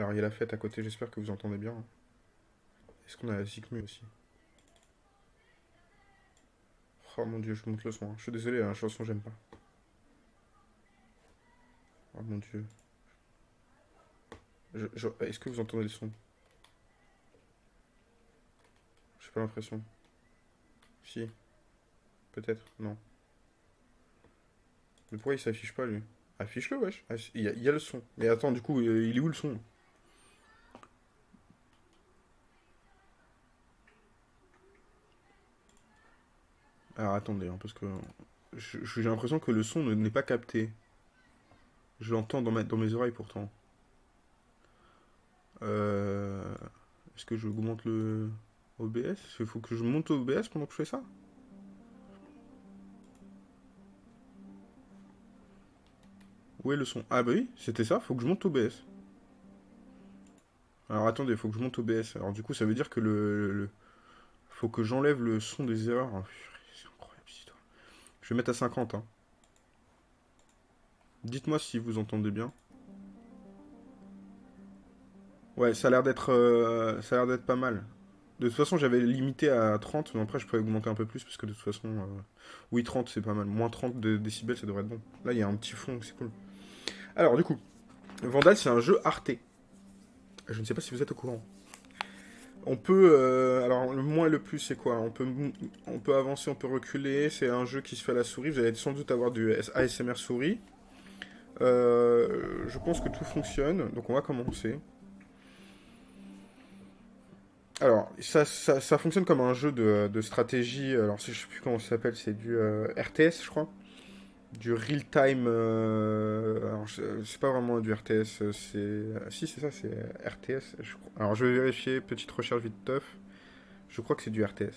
Alors, il y a la fête à côté, j'espère que vous entendez bien. Est-ce qu'on a la Zikmu aussi? Oh mon dieu, je monte le son. hein. Je suis désolé, la chanson, j'aime pas. Oh mon dieu. Est-ce que vous entendez le son? J'ai pas l'impression. Si. Peut-être, non. Mais pourquoi il s'affiche pas lui? Affiche-le, wesh. Ah, Il y, a, il y a le son. Mais attends, du coup, euh, il est où le son? Alors attendez, hein, parce que j'ai l'impression que le son ne- n'est pas capté. Je l'entends dans, mes oreilles pourtant. Euh, Est-ce que je augmente le OBS Il faut que je monte OBS pendant que je fais ça? Où est le son? Ah bah oui, c'était ça, faut que je monte OBS. Alors attendez, faut que je monte OBS. Alors du coup, ça veut dire que le... le- Faut que j'enlève le son des erreurs. Oh, purée, c'est incroyable cette histoire. Je vais mettre à 50. Hein. Dites-moi si vous entendez bien. Ouais, ça a l'air d'être euh, ça a l'air d'être pas mal. De toute façon, j'avais limité à 30, mais après je pourrais augmenter un peu plus parce que de toute façon, euh, oui, 30 c'est pas mal. Moins 30 de décibels, ça devrait être bon. Là, il y a un petit fond, c'est cool. Alors, du coup, Vandal, c'est un jeu Arte. Je ne sais pas si vous êtes au courant. On peut, euh, alors le moins et le plus, c'est quoi? On peut, on peut avancer, on peut reculer. C'est un jeu qui se fait à la souris. Vous allez sans doute avoir du ASMR souris. Euh, je pense que tout fonctionne, donc on va commencer. Alors, ça, ça, fonctionne comme un jeu de, de stratégie. Alors, je sais plus comment ça s'appelle, c'est du euh, RTS, je crois. Du real time. euh, alors, c'est pas vraiment du RTS, euh, c'est. Si, c'est ça, c'est RTS. je. Alors, je vais vérifier, petite recherche vite teuf. Je crois que c'est du RTS.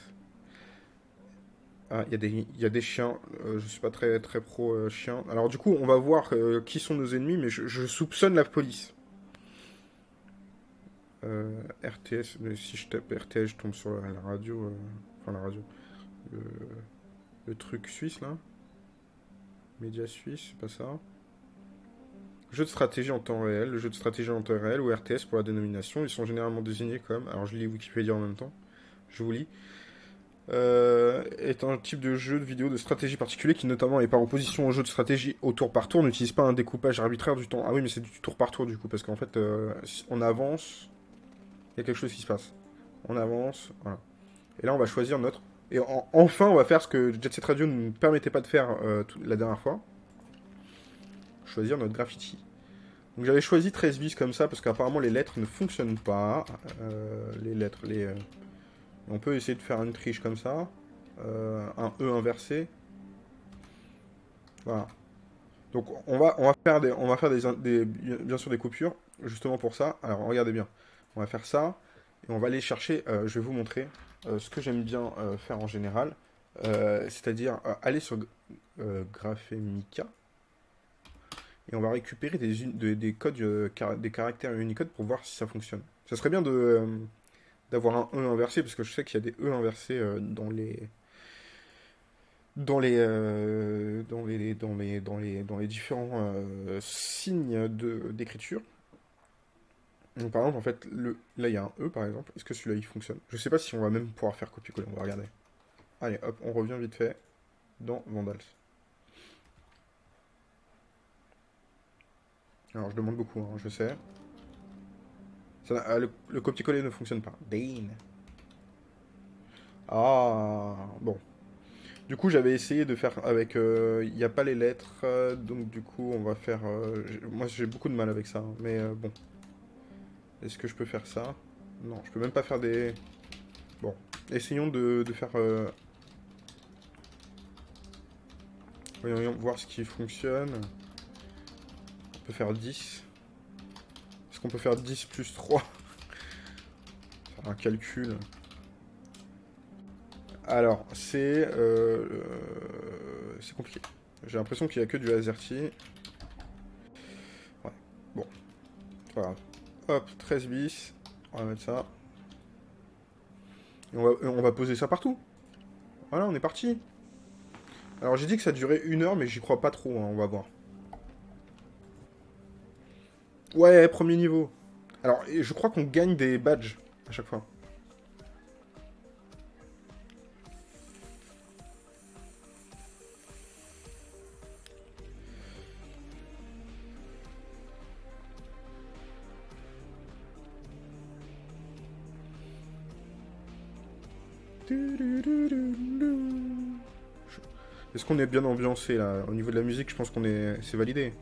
Ah, il y, a des- chiens. euh, je suis pas très, très pro euh, chien. Alors, du coup, on va voir euh, qui sont nos ennemis, mais je, soupçonne la police. Euh, RTS, mais si je tape RTS, je tombe sur la, radio. euh, enfin, la radio. Le truc suisse, là. Média suisse, c'est pas ça. Jeu de stratégie en temps réel. Le jeu de stratégie en temps réel, ou RTS pour la dénomination. Ils sont généralement désignés comme. Alors, je lis Wikipédia en même temps. Je vous lis. Euh, est un type de jeu de vidéo de stratégie particulier qui notamment est par opposition au jeu de stratégie au tour par tour, n'utilise pas un découpage arbitraire du temps. Ah oui, mais c'est du tour par tour du coup, parce qu'en fait, euh, on avance, il y a quelque chose qui se passe. On avance, voilà. Et là, on va choisir notre... Et en- enfin, on va faire ce que Jet Set Radio ne nous permettait pas de faire euh, la dernière fois. Choisir notre graffiti. Donc j'avais choisi 13 bis comme ça, parce qu'apparemment les lettres ne fonctionnent pas. Euh, les lettres, les... euh, On peut essayer de faire une triche comme ça. Un E inversé. Voilà. Donc on va, on va faire, des, on va faire des, bien sûr des coupures, justement pour ça. Alors regardez bien. On va faire ça. Et on va aller chercher, je vais vous montrer ce que j'aime bien euh, faire en général. Euh, C'est-à-dire euh, aller sur euh, Graphemica. Et on va récupérer des, des codes, euh, des caractères Unicode pour voir si ça fonctionne. Ça serait bien euh, d'avoir un E inversé, parce que je sais qu'il y a des E inversés euh, dans les dans les, euh, dans les dans les dans les dans les différents euh, signes d'écriture. Donc, par exemple, en fait, le, là il y a un E par exemple. Est-ce que celui-là il fonctionne? Je sais pas si on va même pouvoir faire copier-coller. On va regarder. Allez, hop, on revient vite fait dans Vandals. Alors, je demande beaucoup, hein, je sais. Ça ah, le, le copier-coller ne fonctionne pas. Dane. Ah, bon. Du coup, j'avais essayé de faire avec. euh, Il n'y a pas les lettres, euh, donc du coup, on va faire. euh, moi, j'ai beaucoup de mal avec ça, hein, mais bon. Est-ce que je peux faire ça? Non, je peux même pas faire des. Bon, essayons de, faire. euh, Voyons voir ce qui fonctionne. On peut faire 10. Est-ce qu'on peut faire 10 plus 3 Faire un calcul. Alors, c'est... euh, euh, c'est compliqué. J'ai l'impression qu'il n'y a que du AZERTY. Ouais, bon. Grave. Hop, 13 bis. On va mettre ça. Et on va, poser ça partout. Voilà, on est parti. Alors, j'ai dit que ça durait une heure, mais j'y crois pas trop, hein, on va voir. Ouais, premier niveau. Alors, je crois qu'on gagne des badges à chaque fois. Est-ce qu'on est bien ambiancé là Au niveau de la musique, je pense qu'on est. C'est validé.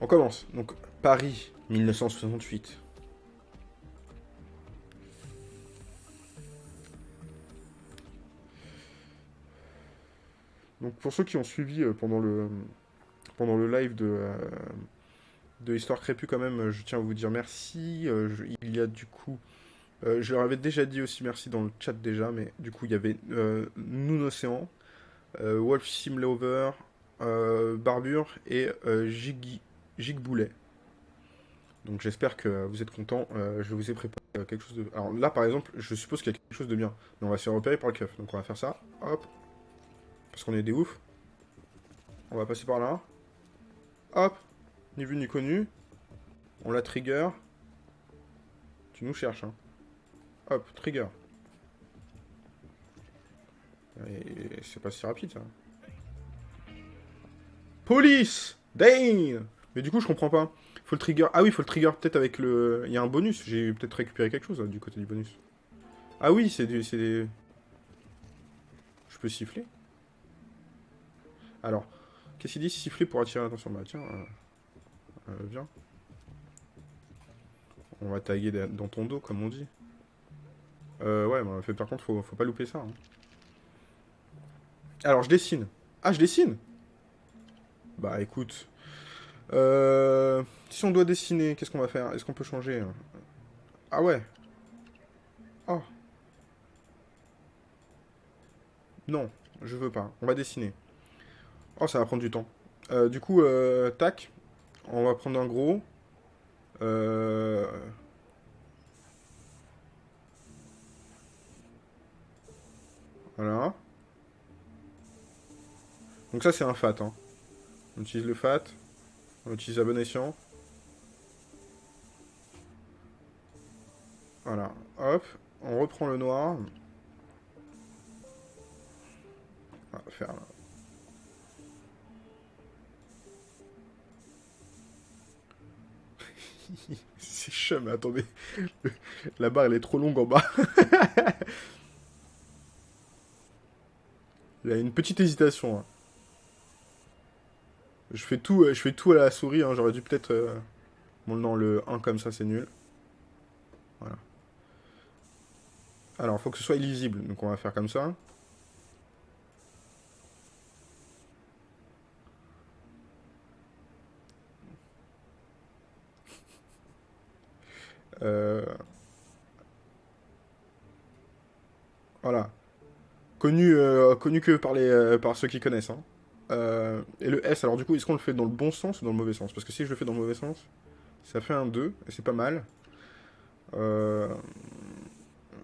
On commence. Donc, Paris, 1968. Donc, pour ceux qui ont suivi euh, pendant le, pendant le live de, euh, de Histoire Crépue, quand même, je tiens à vous dire merci. Euh, il y a du coup. je leur avais déjà dit aussi merci dans le chat déjà, mais du coup, il y avait Noon Océan, Wolf Simlover, Barbure et Jiggy Gigboulet. Donc j'espère que vous êtes contents. je vous ai préparé quelque chose de... Alors là, par exemple, je suppose qu'il y a quelque chose de bien. Mais on va se repérer par le keuf. Donc on va faire ça. Hop. Parce qu'on est des oufs. On va passer par là. Hop. Ni vu ni connu. On la trigger. Tu nous cherches, hein. Hop, trigger. Et c'est pas si rapide, ça. Police Dane Mais du coup, je comprends pas. Faut le trigger... Ah oui, faut le trigger peut-être avec le... Il y a un bonus. J'ai peut-être récupéré quelque chose, du côté du bonus. Ah oui, c'est des... Je peux siffler Alors, qu'est-ce qu'il dit siffler pour attirer l'attention? Bah tiens, euh, On va taguer dans ton dos, comme on dit. Euh, ouais, bah, fait, par contre, faut, pas louper ça. Hein. Alors, je dessine. Ah, je dessine Bah, écoute. Euh, si on doit dessiner, qu'est-ce qu'on va faire? Est-ce qu'on peut changer? Ah ouais. Oh. Non, je veux pas. On va dessiner. Oh, ça va prendre du temps. Euh, du coup, euh, tac. On va prendre un gros. Euh... Voilà. Donc ça, c'est un fat. Hein. On utilise le fat. On utilise à bon escient. Voilà. Hop. On reprend le noir. On va faire C'est chum, attendez. La barre, elle est trop longue en bas. Il y a une petite hésitation. Hein. Je fais tout, euh, je fais tout à la souris. Hein. J'aurais dû peut-être... Euh... Bon, non, le 1 comme ça, c'est nul. Voilà. Alors, il faut que ce soit illisible. Donc, on va faire comme ça. Euh, voilà. Connu, euh, connu que par, les, euh, par ceux qui connaissent. Hein. et le S, alors du coup, est-ce qu'on le fait dans le bon sens ou dans le mauvais sens? Parce que si je le fais dans le mauvais sens, ça fait un 2, et c'est pas mal.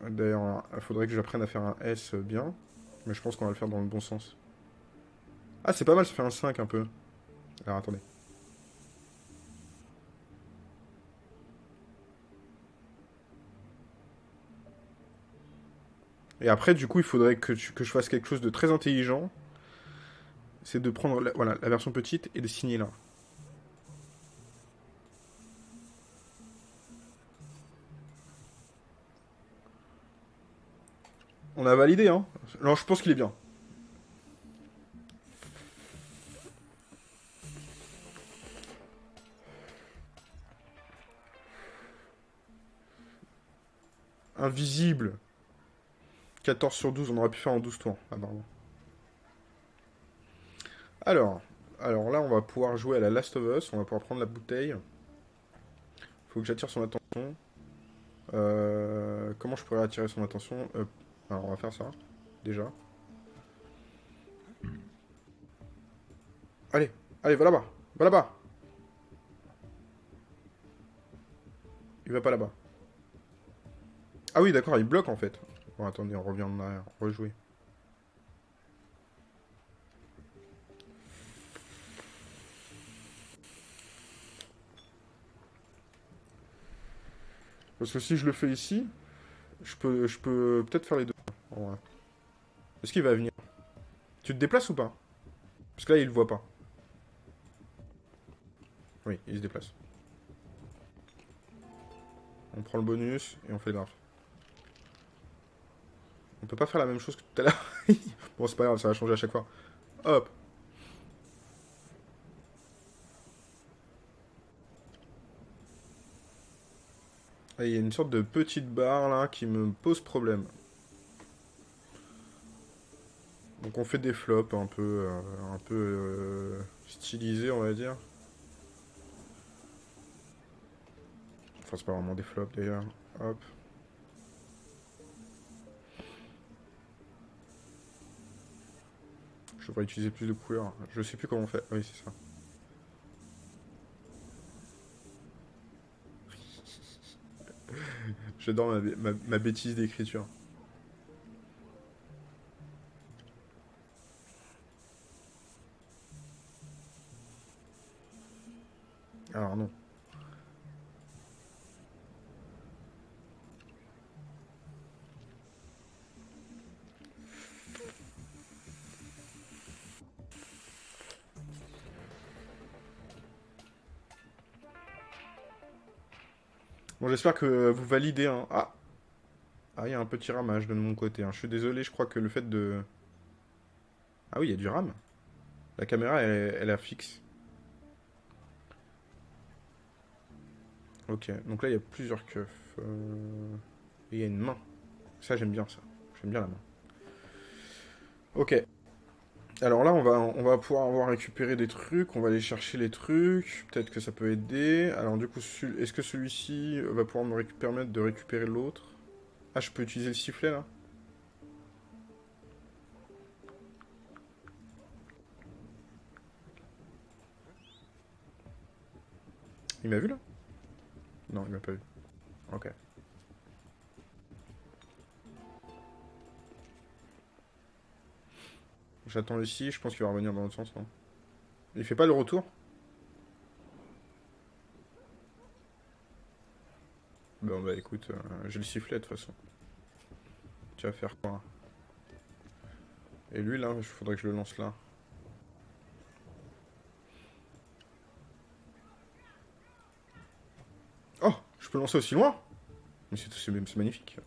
D'ailleurs, il faudrait que j'apprenne à faire un S bien. Mais je pense qu'on va le faire dans le bon sens. Ah, c'est pas mal, ça fait un 5 un peu. Alors, attendez. Et après, du coup, il faudrait que, que je fasse quelque chose de très intelligent. C'est de prendre la, voilà, la version petite et de signer là. On a validé, hein Alors, je pense qu'il est bien. Invisible. 14 sur 12, on aurait pu faire en 12 tours, apparemment. Alors, alors là, on va pouvoir jouer à la Last of Us. On va pouvoir prendre la bouteille. Faut que j'attire son attention. Euh, comment je pourrais attirer son attention? Euh, Alors, on va faire ça, déjà. Allez, allez, va là-bas. Va là-bas. Il va pas là-bas. Ah oui, d'accord, il bloque en fait. Bon, attendez, on revient en arrière. Rejouer. Parce que si je le fais ici, je peux, je peux peut-être faire les deux. Est-ce qu'il va venir? Tu te déplaces ou pas? Parce que là, il le voit pas. Oui, il se déplace. On prend le bonus et on fait le. On peut pas faire la même chose que tout à l'heure. bon, c'est pas grave, ça va changer à chaque fois. Hop. Il y a une sorte de petite barre là qui me pose problème. Donc on fait des flops un peu, euh, un peu euh, stylisés on va dire. Enfin c'est pas vraiment des flops d'ailleurs. Hop. Je devrais utiliser plus de couleurs. Je sais plus comment on fait. Oui c'est ça. J'adore ma, bêtise d'écriture. Alors non. Bon, j'espère que vous validez. Hein. Ah Ah, il y a un petit ramage de mon côté. Hein. Je suis désolé, je crois que le fait de... Ah oui, il y a du RAM. La caméra, elle, elle est fixe. Ok, donc là, il y a plusieurs keufs. Euh, il y a une main. Ça, j'aime bien ça. J'aime bien la main. Ok. Alors là, on va, on va pouvoir avoir récupéré des trucs, on va aller chercher les trucs, peut-être que ça peut aider. Alors du coup, est-ce que celui-ci va pouvoir me permettre de récupérer l'autre? Ah, je peux utiliser le sifflet, là Il m'a vu, là? Non, il m'a pas vu. Ok. J'attends ici, je pense qu'il va revenir dans l'autre sens, non Il fait pas le retour? Bon bah écoute, euh, j'ai le sifflet de toute façon. Tu vas faire quoi? Et lui là, il faudrait que je le lance là. Oh Je peux le lancer aussi loin? Mais c'est magnifique.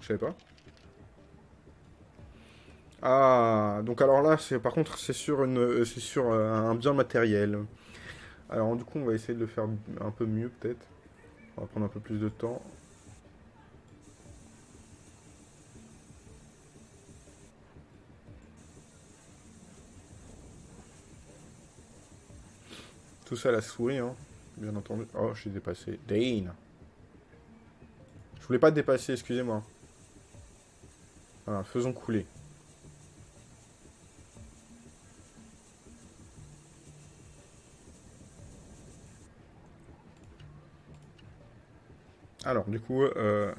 Je savais pas. Ah, donc alors là, c'est par contre, c'est sur, une, c'est sur euh, un bien matériel. Alors du coup, on va essayer de le faire un peu mieux peut-être. On va prendre un peu plus de temps. Tout ça la souris, hein, bien entendu. Oh, je suis dépassé. Dane Je voulais pas te dépasser, excusez-moi. Voilà, faisons couler. Alors, du coup, euh...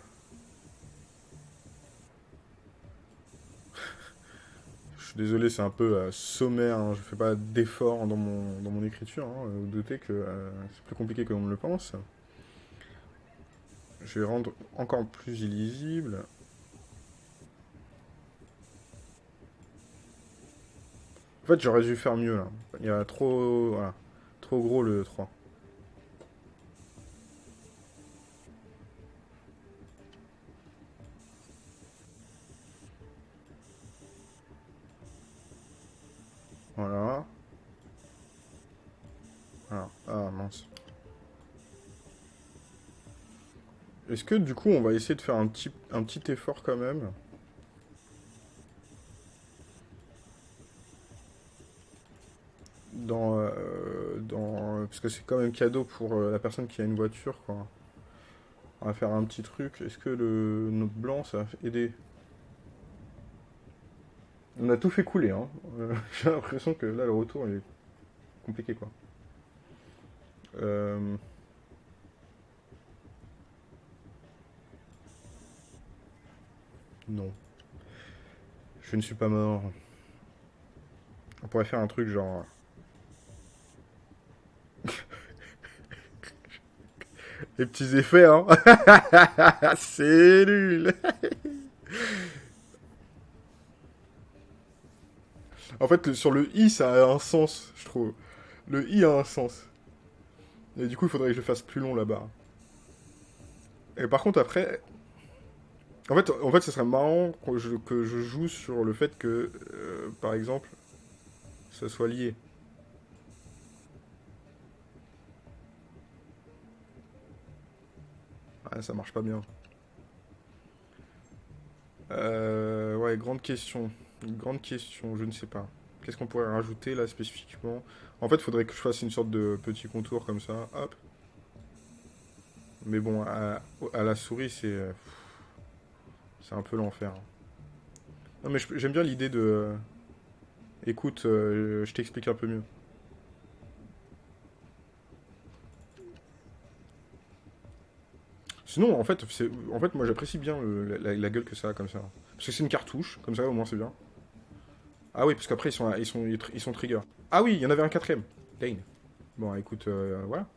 je suis désolé, c'est un peu euh, sommaire, hein, je fais pas d'effort dans mon, dans mon écriture, hein, vous doutez que euh, c'est plus compliqué que l'on le pense. Je vais rendre encore plus illisible. En fait, j'aurais dû faire mieux, là. Il y a trop... Voilà. Trop gros, le 3. Est-ce que du coup on va essayer de faire un petit, effort quand même? Dans, euh, dans parce que c'est quand même cadeau pour euh, la personne qui a une voiture. On va faire un petit truc. Est-ce que le notre blanc ça va aider? On a tout fait couler, hein. Euh, j'ai l'impression que là, le retour est compliqué, non. Je ne suis pas mort. On pourrait faire un truc genre... Les petits effets, hein. C'est nul. en fait, sur le i, ça a un sens, je trouve. Le i a un sens. Et du coup, il faudrait que je le fasse plus long là-bas. Et par contre, après... En fait, en fait, ce serait marrant que je, joue sur le fait que, euh, par exemple, ça soit lié. Ah, ça marche pas bien. Euh, ouais, grande question. Grande question, je ne sais pas. Qu'est-ce qu'on pourrait rajouter là spécifiquement? En fait, il faudrait que je fasse une sorte de petit contour comme ça. Hop. Mais bon, à, la souris, c'est... C'est un peu l'enfer. Non mais j'aime bien l'idée de... Écoute, euh, je t'explique un peu mieux. Sinon, en fait, en fait moi j'apprécie bien la, gueule que ça a comme ça. Parce que c'est une cartouche, comme ça au moins c'est bien. Ah oui, parce qu'après ils sont, ils, sont, ils sont trigger. Ah oui, il y en avait un quatrième. Dane. Bon, écoute, euh, voilà.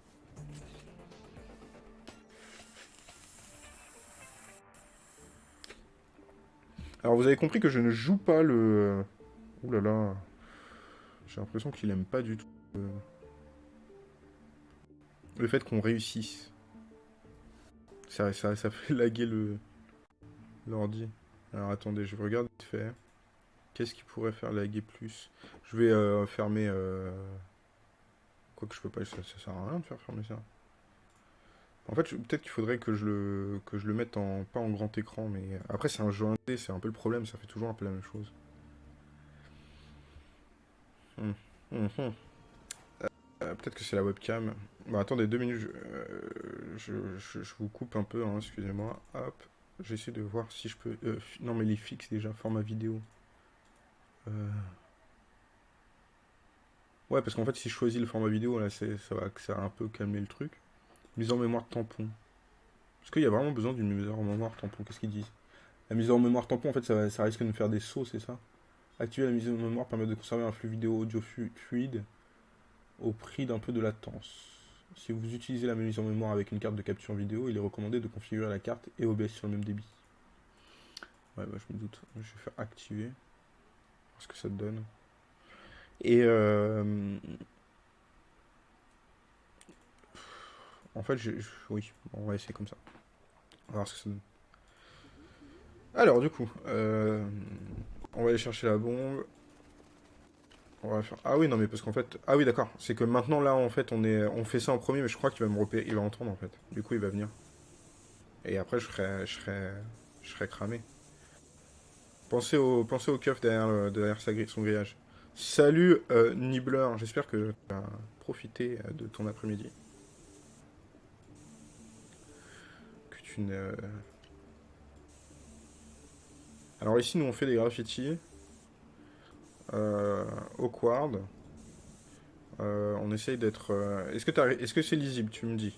Alors vous avez compris que je ne joue pas le... Ouh là là. J'ai l'impression qu'il aime pas du tout euh, le fait qu'on réussisse. Ça, ça, ça fait laguer le l'ordi. Alors attendez, je regarde vite fait. Qu'est-ce qui pourrait faire laguer plus? Je vais euh, fermer... Euh... Quoi que je peux pas, ça, ça sert à rien de faire fermer ça. En fait, peut-être qu'il faudrait que je le mette en pas en grand écran, mais après c'est un jeu indé, c'est un peu le problème, ça fait toujours un peu la même chose. Hum, hum, hum. Euh, peut-être que c'est la webcam. Bon, attendez deux minutes, je, euh, vous coupe un peu, hein, excusez-moi. Hop, j'essaie de voir si je peux. Euh, non, mais les fixes déjà format vidéo. Ouais, parce qu'en fait, si je choisis le format vidéo, là, ça va, ça va un peu calmer le truc. Mise en mémoire tampon. Est-ce qu'il y a vraiment besoin d'une mise en mémoire tampon Qu'est-ce qu'ils disent? La mise en mémoire tampon, en fait, ça, risque de me faire des sauts, c'est ça? Activer la mise en mémoire permet de conserver un flux vidéo audio fluide au prix d'un peu de latence. Si vous utilisez la mise en mémoire avec une carte de capture vidéo, il est recommandé de configurer la carte et OBS sur le même débit. Ouais, bah, je me doute. Je vais faire activer. Voir ce que ça donne. Et euh, En fait, oui, on va essayer comme ça. On va voir ce que ça donne. Alors, du coup, euh, on va aller chercher la bombe. On va faire... Ah oui, non, mais parce qu'en fait... Ah oui, d'accord. C'est que maintenant, là, en fait, on, est... on fait ça en premier, mais je crois qu'il va me repérer. Il va entendre, en fait. Du coup, il va venir. Et après, je serai, je je cramé. Pensez au, pensez au keuf derrière, derrière son grillage. Salut, euh, Nibbler. J'espère que tu as profité de ton après-midi. Euh, Alors ici, nous, on fait des graffitis. Euh, awkward. Euh, on essaye d'être... Euh, est-ce que est-ce que c'est lisible, tu me dis?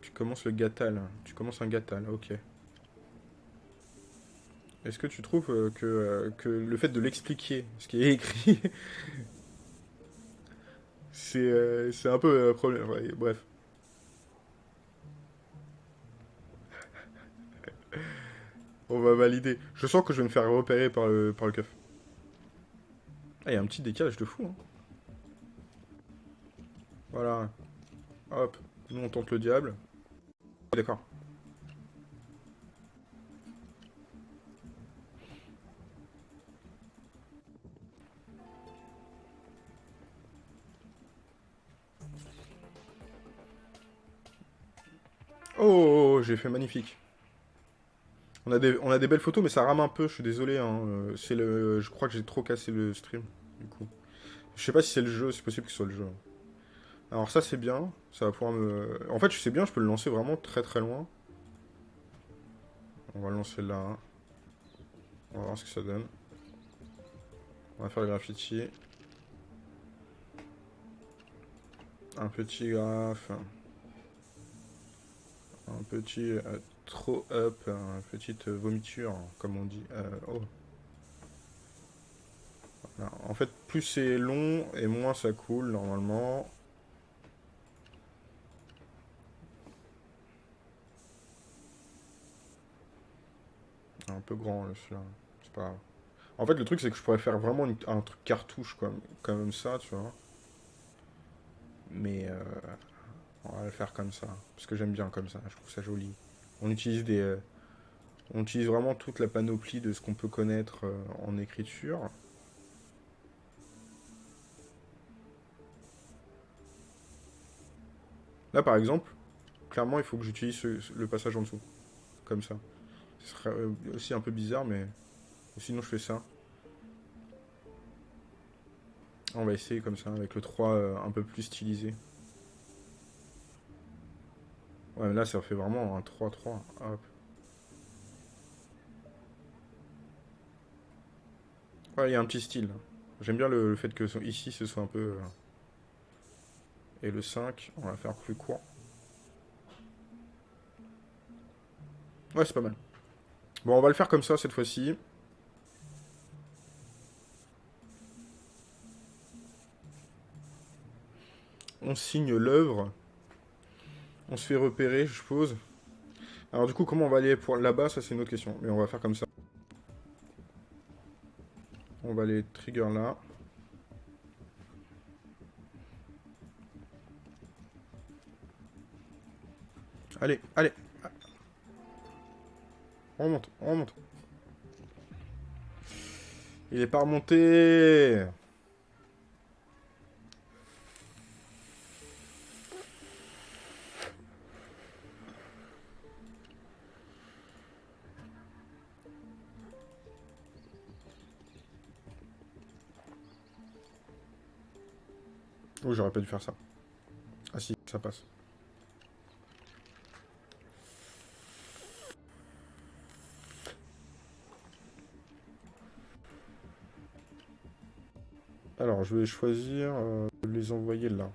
Tu commences le gatal. Tu commences un gatal, ok. Est-ce que tu trouves que, que le fait de l'expliquer, ce qui est écrit, c'est un peu un problème. bref. On va valider. Je sens que je vais me faire repérer par le, par le keuf. Ah, il y a un petit décalage de fou. Hein. Voilà. Hop. Nous, on tente le diable. D'accord. Oh, j'ai fait magnifique. On a, des, belles photos, mais ça rame un peu, je suis désolé. Hein. Euh, c'est le, je crois que j'ai trop cassé le stream, du coup. Je sais pas si c'est le jeu, c'est possible que ce soit le jeu. Alors ça, c'est bien. Ça va pouvoir me... En fait, je sais bien, je peux le lancer vraiment très très loin. On va le lancer là. On va voir ce que ça donne. On va faire le graffiti. Un petit graphe un petit euh, trop up, une petite vomiture, comme on dit. Euh, oh. En fait, plus c'est long et moins ça coule normalement. Un peu grand là, celui-là. C'est pas grave. En fait, le truc, c'est que je pourrais faire vraiment un truc cartouche comme, comme ça, tu vois. Mais euh, on va le faire comme ça. Parce que j'aime bien comme ça. Je trouve ça joli. On utilise euh, vraiment toute la panoplie de ce qu'on peut connaître euh, en écriture. Là, par exemple, clairement, il faut que j'utilise le passage en dessous. Comme ça. Ce serait euh, aussi un peu bizarre, mais sinon je fais ça. On va essayer comme ça, avec le 3 euh, un peu plus stylisé. Ouais, là, ça fait vraiment un 3-3. Hop. Ouais, il y a un petit style. J'aime bien le, le fait que ici, ce soit un peu... euh, Et le 5, on va faire plus court. Ouais, c'est pas mal. Bon, on va le faire comme ça, cette fois-ci. On signe l'œuvre. On se fait repérer, je suppose. Alors du coup, comment on va aller pour là-bas, ça c'est une autre question. Mais on va faire comme ça. On va aller trigger là. Allez, allez. On remonte, on remonte. Il est pas remonté. J'aurais pas dû faire ça. Ah si, ça passe. Alors, je vais choisir euh, de les envoyer là.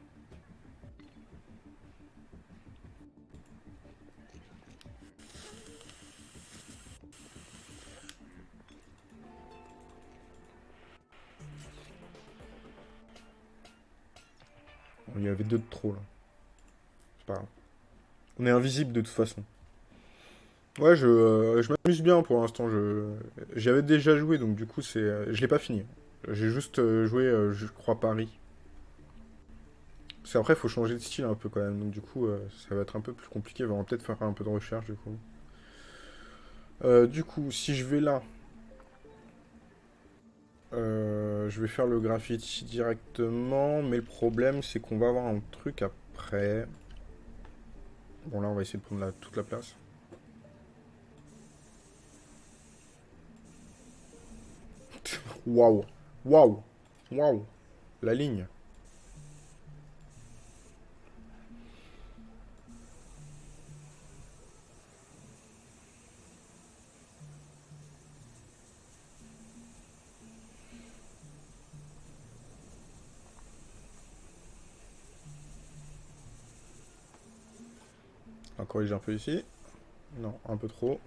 Avait deux de trop là. C'est pas grave. On est invisible de toute façon. Ouais, je, euh, je m'amuse bien pour l'instant. Je, j'y avais déjà joué, donc du coup, c'est, euh, je l'ai pas fini. J'ai juste euh, joué, je crois, Paris. Parce qu'après, il faut changer de style un peu quand même. Donc du coup, ça va être un peu plus compliqué. On va peut-être faire un peu de recherche du coup. Du coup, si je vais là, euh, je vais faire le graffiti directement. Mais le problème, c'est qu'on va avoir un truc après. Bon, là, on va essayer de prendre toute la place. Waouh! Waouh! Waouh! La ligne. Corriger un peu ici. Non, un peu trop.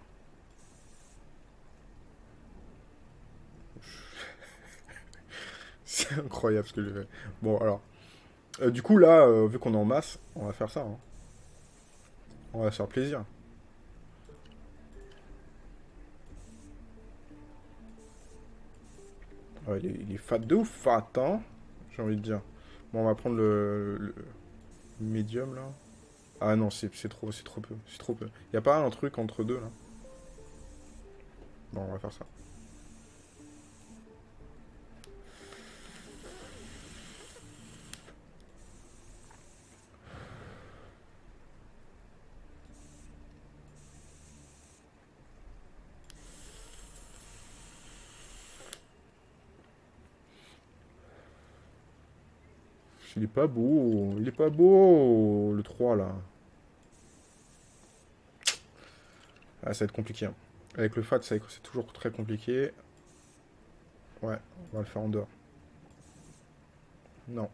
C'est incroyable ce que j'ai fait. Bon, alors. Euh, du coup, là, euh, vu qu'on est en masse, on va faire ça. hein. On va se faire plaisir. Il, est, fat de ouf, fat, hein J'ai envie de dire. Bon, on va prendre le médium, là. Ah non, c'est trop, c'est trop peu. C'est trop. Y a pas un truc entre deux, là? Bon, on va faire ça. Il est pas beau. Il est pas beau, le 3, là. Ah, ça va être compliqué. hein. Avec le FAT, c'est c'est toujours très compliqué. Ouais, on va le faire en dehors. Non.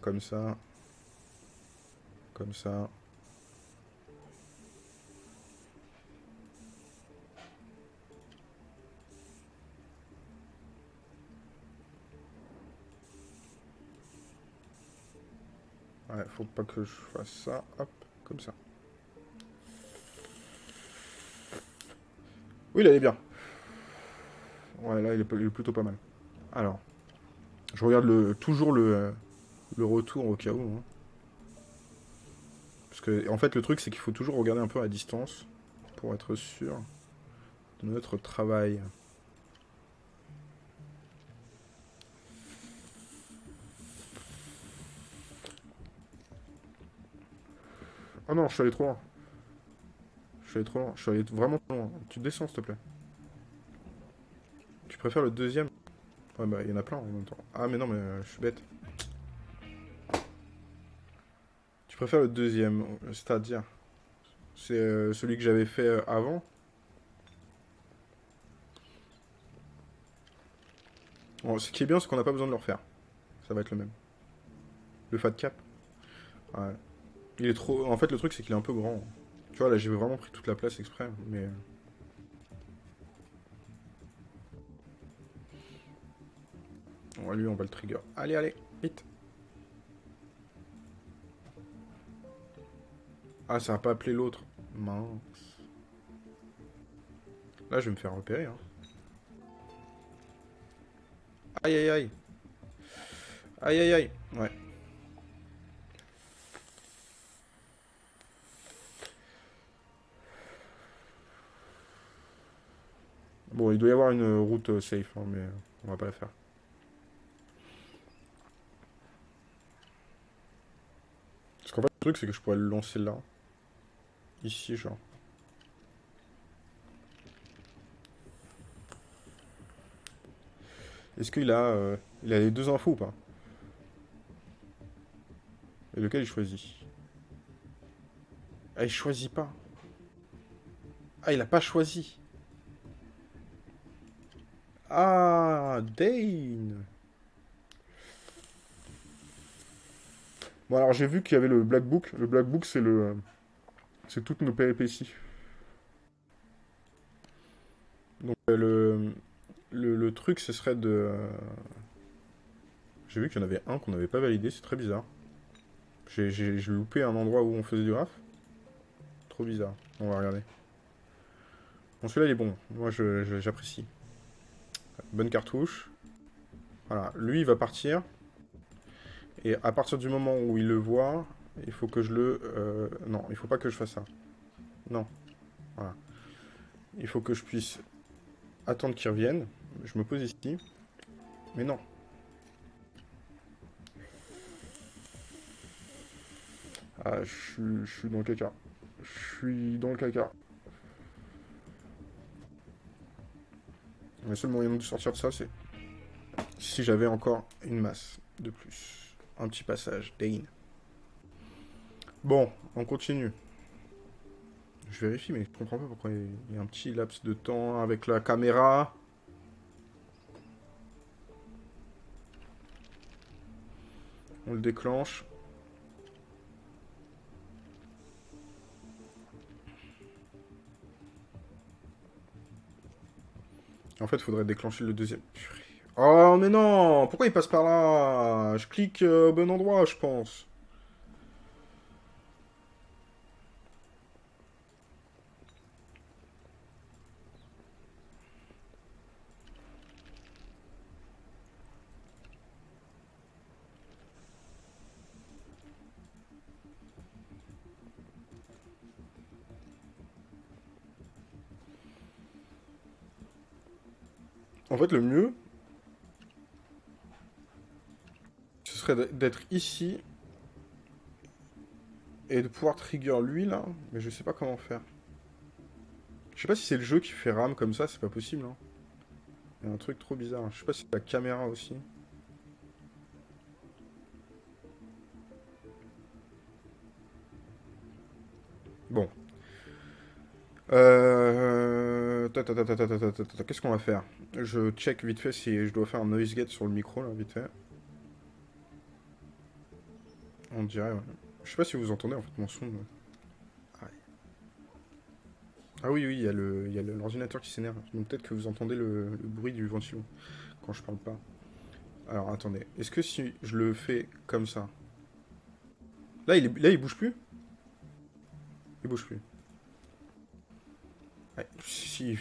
Comme ça. Comme ça. Ouais, faut pas que je fasse ça. Hop, comme ça. Oui, il est bien. Ouais, là, il est, plutôt pas mal. Alors, je regarde le, toujours le, le retour au cas où. Hein. Parce que, en fait, le truc, c'est qu'il faut toujours regarder un peu à distance pour être sûr de notre travail. Oh non, je suis allé trop loin. Je suis allé trop loin. Je suis allé vraiment trop loin. Tu descends, s'il te plaît. Tu préfères le deuxième? Ouais, bah, il y en a plein en même temps. Ah, mais non, mais euh, je suis bête. Tu préfères le deuxième, c'est-à-dire? C'est euh, celui que j'avais fait euh, avant? Bon, Ce qui est bien, c'est qu'on n'a pas besoin de le refaire. Ça va être le même. Le fat cap? Ouais. Il est trop... En fait, le truc, c'est qu'il est un peu grand. Tu vois, là, j'ai vraiment pris toute la place exprès, mais... Ouais, lui, on va le trigger. Allez, allez, vite. Ah, ça va pas appelé l'autre. Mince. Là, je vais me faire repérer. Hein. Aïe, aïe, aïe. Aïe, aïe, aïe. Ouais. Bon, il doit y avoir une route euh, safe, hein, mais on va pas la faire. Parce qu'en fait, le truc, c'est que je pourrais le lancer là. Ici, genre. Est-ce qu'il a, euh, il a les deux infos ou pas? Et lequel il choisit? Ah, il choisit pas. Ah, il a pas choisi. Ah, Dane Bon, alors j'ai vu qu'il y avait le Black Book. Le Black Book, c'est le... C'est toutes nos péripéties. Donc, euh, le... Le, truc, ce serait de... Euh, j'ai vu qu'il y en avait un qu'on n'avait pas validé, c'est très bizarre. J'ai loupé un endroit où on faisait du RAF. Trop bizarre. On va regarder. Bon, celui-là, il est bon. Moi, j'apprécie. Bonne cartouche. Voilà, lui il va partir. Et à partir du moment où il le voit, il faut que je le... Euh, non, il faut pas que je fasse ça. Non. Voilà. Il faut que je puisse attendre qu'il revienne. Je me pose ici. Mais non. Ah, je suis dans le caca. Je suis dans le caca. Le seul moyen de sortir de ça, c'est si j'avais encore une masse de plus. Un petit passage, Dane. Bon, on continue. Je vérifie, mais je comprends pas pourquoi il y a un petit laps de temps avec la caméra. On le déclenche. En fait, il faudrait déclencher le deuxième. Oh, mais non Pourquoi il passe par là? Je clique euh, au bon endroit, je pense. En fait, le mieux, ce serait d'être ici et de pouvoir trigger lui, là. Mais je sais pas comment faire. Je sais pas si c'est le jeu qui fait rame comme ça, c'est pas possible. Hein. Il y a un truc trop bizarre. Je sais pas si c'est la caméra aussi. Bon. Euh... Qu'est-ce qu'on va faire Je check vite fait si je dois faire un noise gate sur le micro, là, vite fait. On dirait, ouais. Je sais pas si vous entendez, en fait, mon son. Ah oui, oui, il y a l'ordinateur qui s'énerve. Donc peut-être que vous entendez le, bruit du ventilo quand je parle pas. Alors, attendez. Est-ce que si je le fais comme ça Là, il, est... là, il bouge plus Il bouge plus. Ouais, si, il.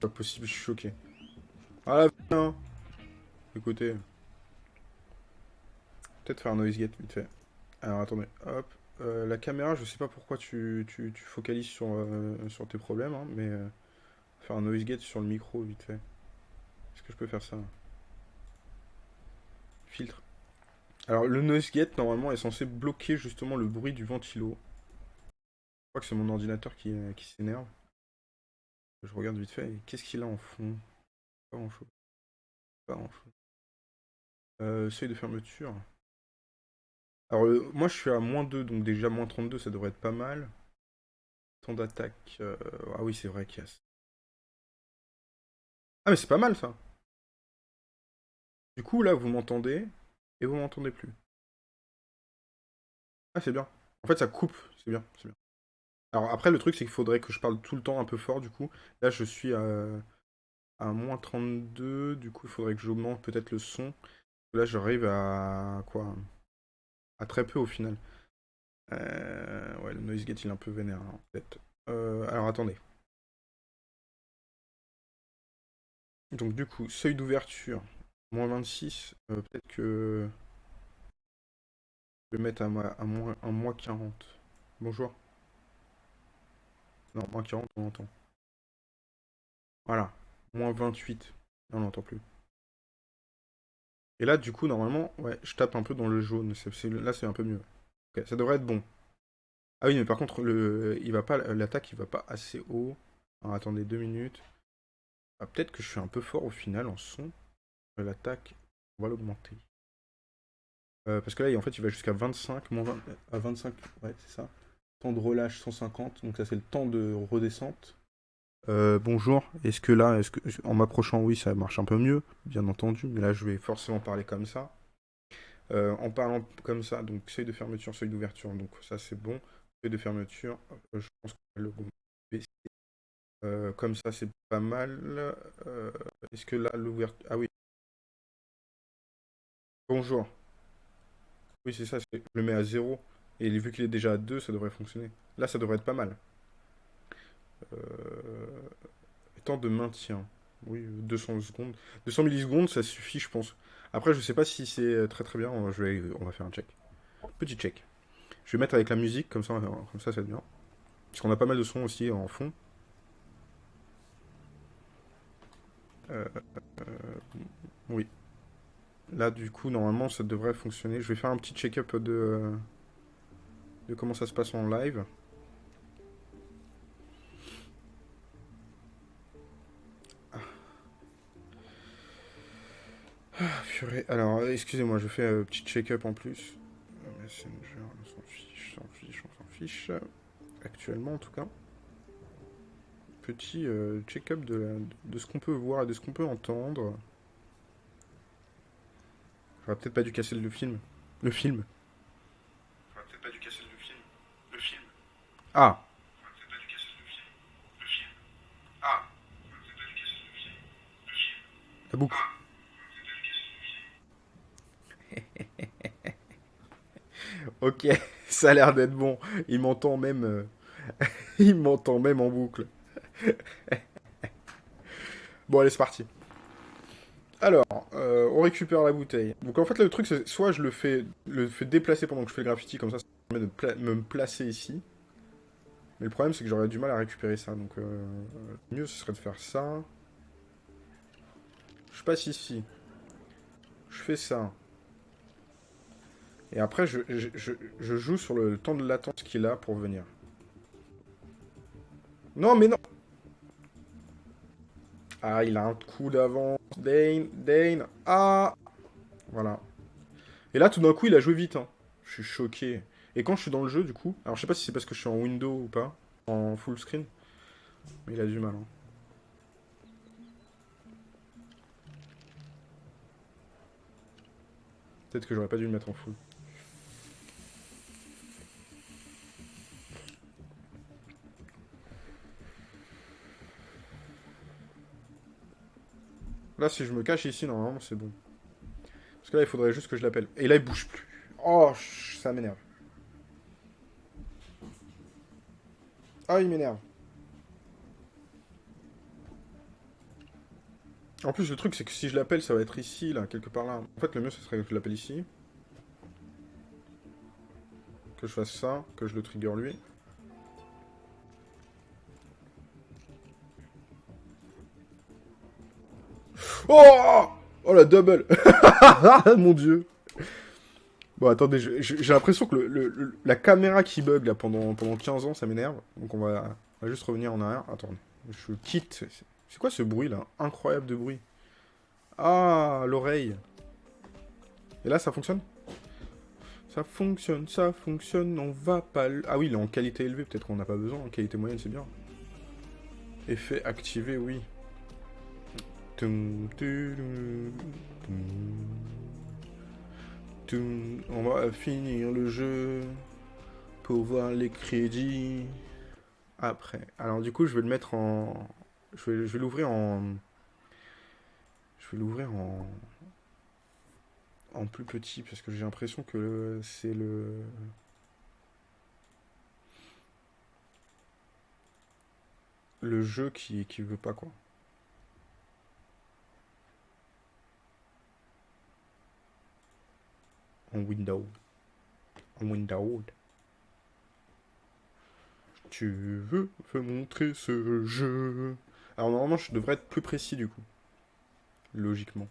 Pas possible, je suis choqué. Ah, viens Écoutez. Peut-être faire un noise gate vite fait. Alors, attendez. Hop. Euh, la caméra, je sais pas pourquoi tu, tu, tu focalises sur, euh, sur tes problèmes, hein, mais... Euh, faire un noise gate sur le micro vite fait. Est-ce que je peux faire ça? Filtre. Alors, le noise gate, normalement, est censé bloquer justement le bruit du ventilo. Je crois que c'est mon ordinateur qui, qui s'énerve. Je regarde vite fait. Qu'est-ce qu'il a en fond? Pas grand-chose. Pas grand-chose. Euh, seuil de fermeture. Alors, euh, moi, je suis à moins 2, donc déjà moins 32, ça devrait être pas mal. Temps d'attaque. Euh, ah oui, c'est vrai qu'il y a... Ah, mais c'est pas mal, ça Du coup, là, vous m'entendez, et vous m'entendez plus. Ah, c'est bien. En fait, ça coupe, c'est bien, c'est bien. Alors après, le truc, c'est qu'il faudrait que je parle tout le temps un peu fort, du coup. Là, je suis à, moins 32, du coup, il faudrait que j'augmente peut-être le son. Là, j'arrive à quoi? À très peu au final. Euh, ouais, le noise gate, il est un peu vénère, en fait. Euh, alors, attendez. Donc, du coup, seuil d'ouverture, moins 26. Euh, peut-être que... Je vais mettre à, à, moins, à moins 40. Bonjour. Non, moins 40, on entend. Voilà. Moins 28. on n'entend plus. Et là, du coup, normalement, ouais, je tape un peu dans le jaune. là, c'est un peu mieux. Ok, ça devrait être bon. Ah oui, mais par contre, le, il va l'attaque, il va pas assez haut. Alors, attendez deux minutes. Ah, Peut-être que je suis un peu fort au final en son. L'attaque, on va l'augmenter. Euh, parce que là, en fait, il va jusqu'à 25, moins 20, à 25, ouais, c'est ça. Temps de relâche 150, donc ça c'est le temps de redescente. Euh, bonjour, est-ce que là, est-ce que en m'approchant, oui, ça marche un peu mieux, bien entendu, mais là je vais forcément parler comme ça. Euh, en parlant comme ça, donc seuil de fermeture, seuil d'ouverture, donc ça c'est bon. Seuil de fermeture, euh, je pense va le baisser. comme ça c'est pas mal. est-ce que là l'ouverture. Ah oui. Bonjour. Oui, c'est ça, je le mets à 0. Et vu qu'il est déjà à 2, ça devrait fonctionner. Là, ça devrait être pas mal. Euh... Temps de maintien. Oui, 200 secondes. 200 millisecondes, ça suffit, je pense. Après, je sais pas si c'est euh, très très bien. On va faire un check. Petit check. Je vais mettre avec la musique, comme ça, comme ça, ça bien. Parce qu'on a pas mal de sons aussi en fond. Euh, euh, oui. Là, du coup, normalement, ça devrait fonctionner. Je vais faire un petit check-up de de comment ça se passe en live. Ah. Ah, Alors, excusez-moi, je fais un petit check-up en plus. Messenger, on s'en fiche, on s'en fiche, on s'en fiche. Actuellement, en tout cas. Petit euh, check-up de, de, ce qu'on peut voir et de ce qu'on peut entendre. J'aurais peut-être pas dû casser le film. Le film. Ah. La boucle. ok, ça a l'air d'être bon. Il m'entend même... Euh, il m'entend même en boucle. bon, allez, c'est parti. Alors, euh, on récupère la bouteille. Donc en fait, le truc, c'est soit je le fais, le fais déplacer pendant que je fais le graffiti, comme ça, ça permet de me placer ici. Mais le problème, c'est que j'aurais du mal à récupérer ça. Donc, euh, mieux, ce serait de faire ça. Je passe ici. Je fais ça. Et après, je, je, joue sur le temps de latence qu'il a pour venir. Non, mais non Ah, il a un coup d'avance. Dane, Dane. Ah Voilà. Et là, tout d'un coup, il a joué vite. Hein. Je suis choqué. Et quand je suis dans le jeu, du coup, alors je sais pas si c'est parce que je suis en window ou pas, en full screen, mais il a du mal. Hein. Peut-être que j'aurais pas dû le mettre en full. Là, si je me cache ici, normalement, c'est bon. Parce que là, il faudrait juste que je l'appelle. Et là, il bouge plus. Oh, ça m'énerve. Ah, il m'énerve. En plus, le truc, c'est que si je l'appelle, ça va être ici, là, quelque part là. En fait, le mieux, ce serait que je l'appelle ici. Que je fasse ça, que je le trigger lui. Oh Oh la double Mon dieu Bon, attendez, j'ai l'impression que le, la caméra qui bug là pendant, pendant 15 ans, ça m'énerve. Donc on va, juste revenir en arrière. Attendez, je quitte. C'est quoi ce bruit là? Incroyable de bruit. Ah, l'oreille. Et là, ça fonctionne? Ça fonctionne, ça fonctionne, on va pas... Ah oui, il est en qualité élevée, peut-être qu'on n'a pas besoin. En qualité moyenne, c'est bien. Effet activé, oui. On va finir le jeu pour voir les crédits après. Alors du coup, je vais le mettre en... Je vais, l'ouvrir en... Je vais l'ouvrir en... En plus petit, parce que j'ai l'impression que c'est le... Le jeu qui, qui veut pas, quoi. En Windows. En Windows. Tu veux me montrer ce jeu? Alors normalement je devrais être plus précis du coup. Logiquement.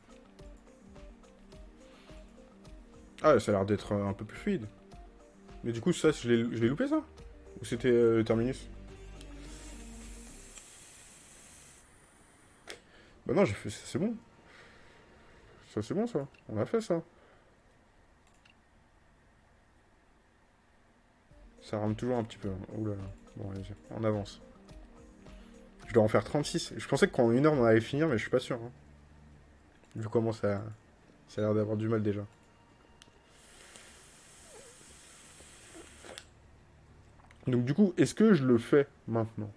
Ah ça a l'air d'être un peu plus fluide. Mais du coup ça je l'ai loupé ça? Ou c'était euh, Terminus? Bah non j'ai fait ça c'est bon. Ça c'est bon ça. On a fait ça. Ça rame toujours un petit peu. Oula. Bon, allez, on avance. Je dois en faire 36. Je pensais qu'en une heure, on allait finir, mais je suis pas sûr. Hein. Vu comment ça, ça a l'air d'avoir du mal déjà. Donc du coup, est-ce que je le fais maintenant?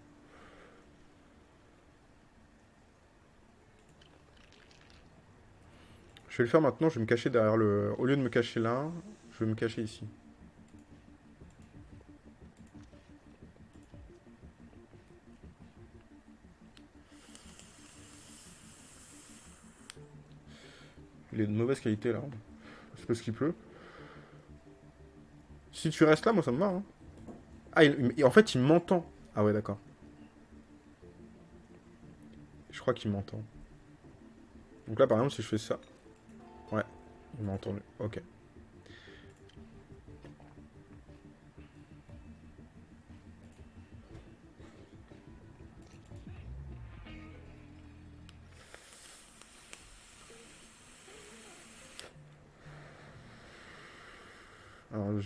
Je vais le faire maintenant, je vais me cacher derrière le... Au lieu de me cacher là, je vais me cacher ici. Il est de mauvaise qualité là. C'est parce qu'il pleut. Si tu restes là, moi ça me va. Hein. Ah, en fait, il m'entend. Ah ouais, d'accord. Je crois qu'il m'entend. Donc là, par exemple, si je fais ça... Ouais, il m'a entendu. Ok.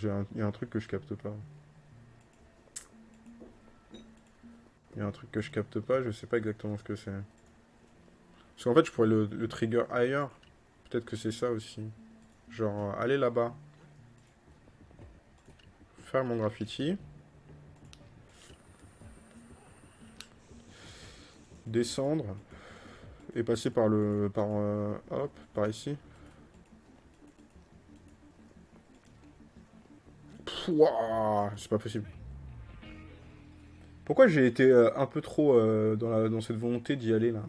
Il y a un truc que je capte pas. Il y a un truc que je capte pas, je sais pas exactement ce que c'est. Parce qu'en fait, je pourrais le, trigger ailleurs. Peut-être que c'est ça aussi. Genre, aller là-bas. Faire mon graffiti. Descendre. Et passer par le... par... Euh, hop, par ici. C'est pas possible. Pourquoi j'ai été euh, un peu trop euh, dans, dans cette volonté d'y aller là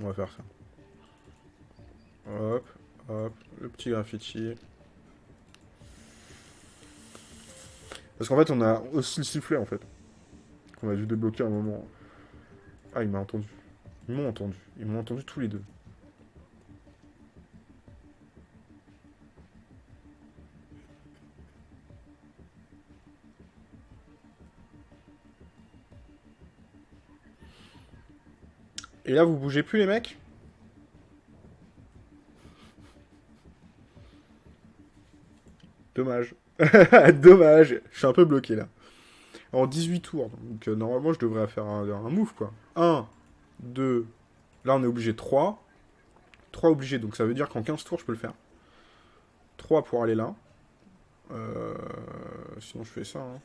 On va faire ça. Hop, hop, le petit graffiti. Parce qu'en fait, on a aussi le sifflet, en fait. Qu'on a dû débloquer à un moment. Ah, il m'a entendu. Ils m'ont entendu. Ils m'ont entendu tous les deux. Et là, vous bougez plus, les mecs? Dommage. Dommage. Je suis un peu bloqué, là. En 18 tours. Donc, euh, normalement, je devrais faire un, un move, quoi. 1, 2, là on est obligé 3, 3 obligés, donc ça veut dire qu'en 15 tours je peux le faire. 3 pour aller là. Euh, sinon je fais ça. Hein.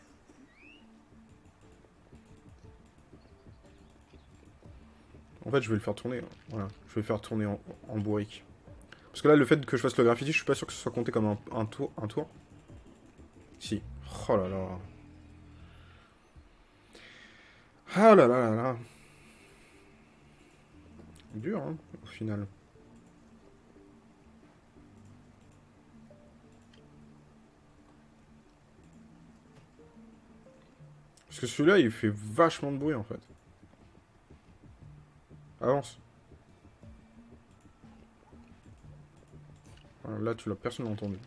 En fait je vais le faire tourner. Voilà, je vais le faire tourner en, bourrique. Parce que là, le fait que je fasse le graffiti, je suis pas sûr que ce soit compté comme un, tour. Un tour. Si. Oh là là. Ah là là là là. Dur, hein, au final. Parce que celui-là, il fait vachement de bruit, en fait. Avance. là, tu l'as personne entendu.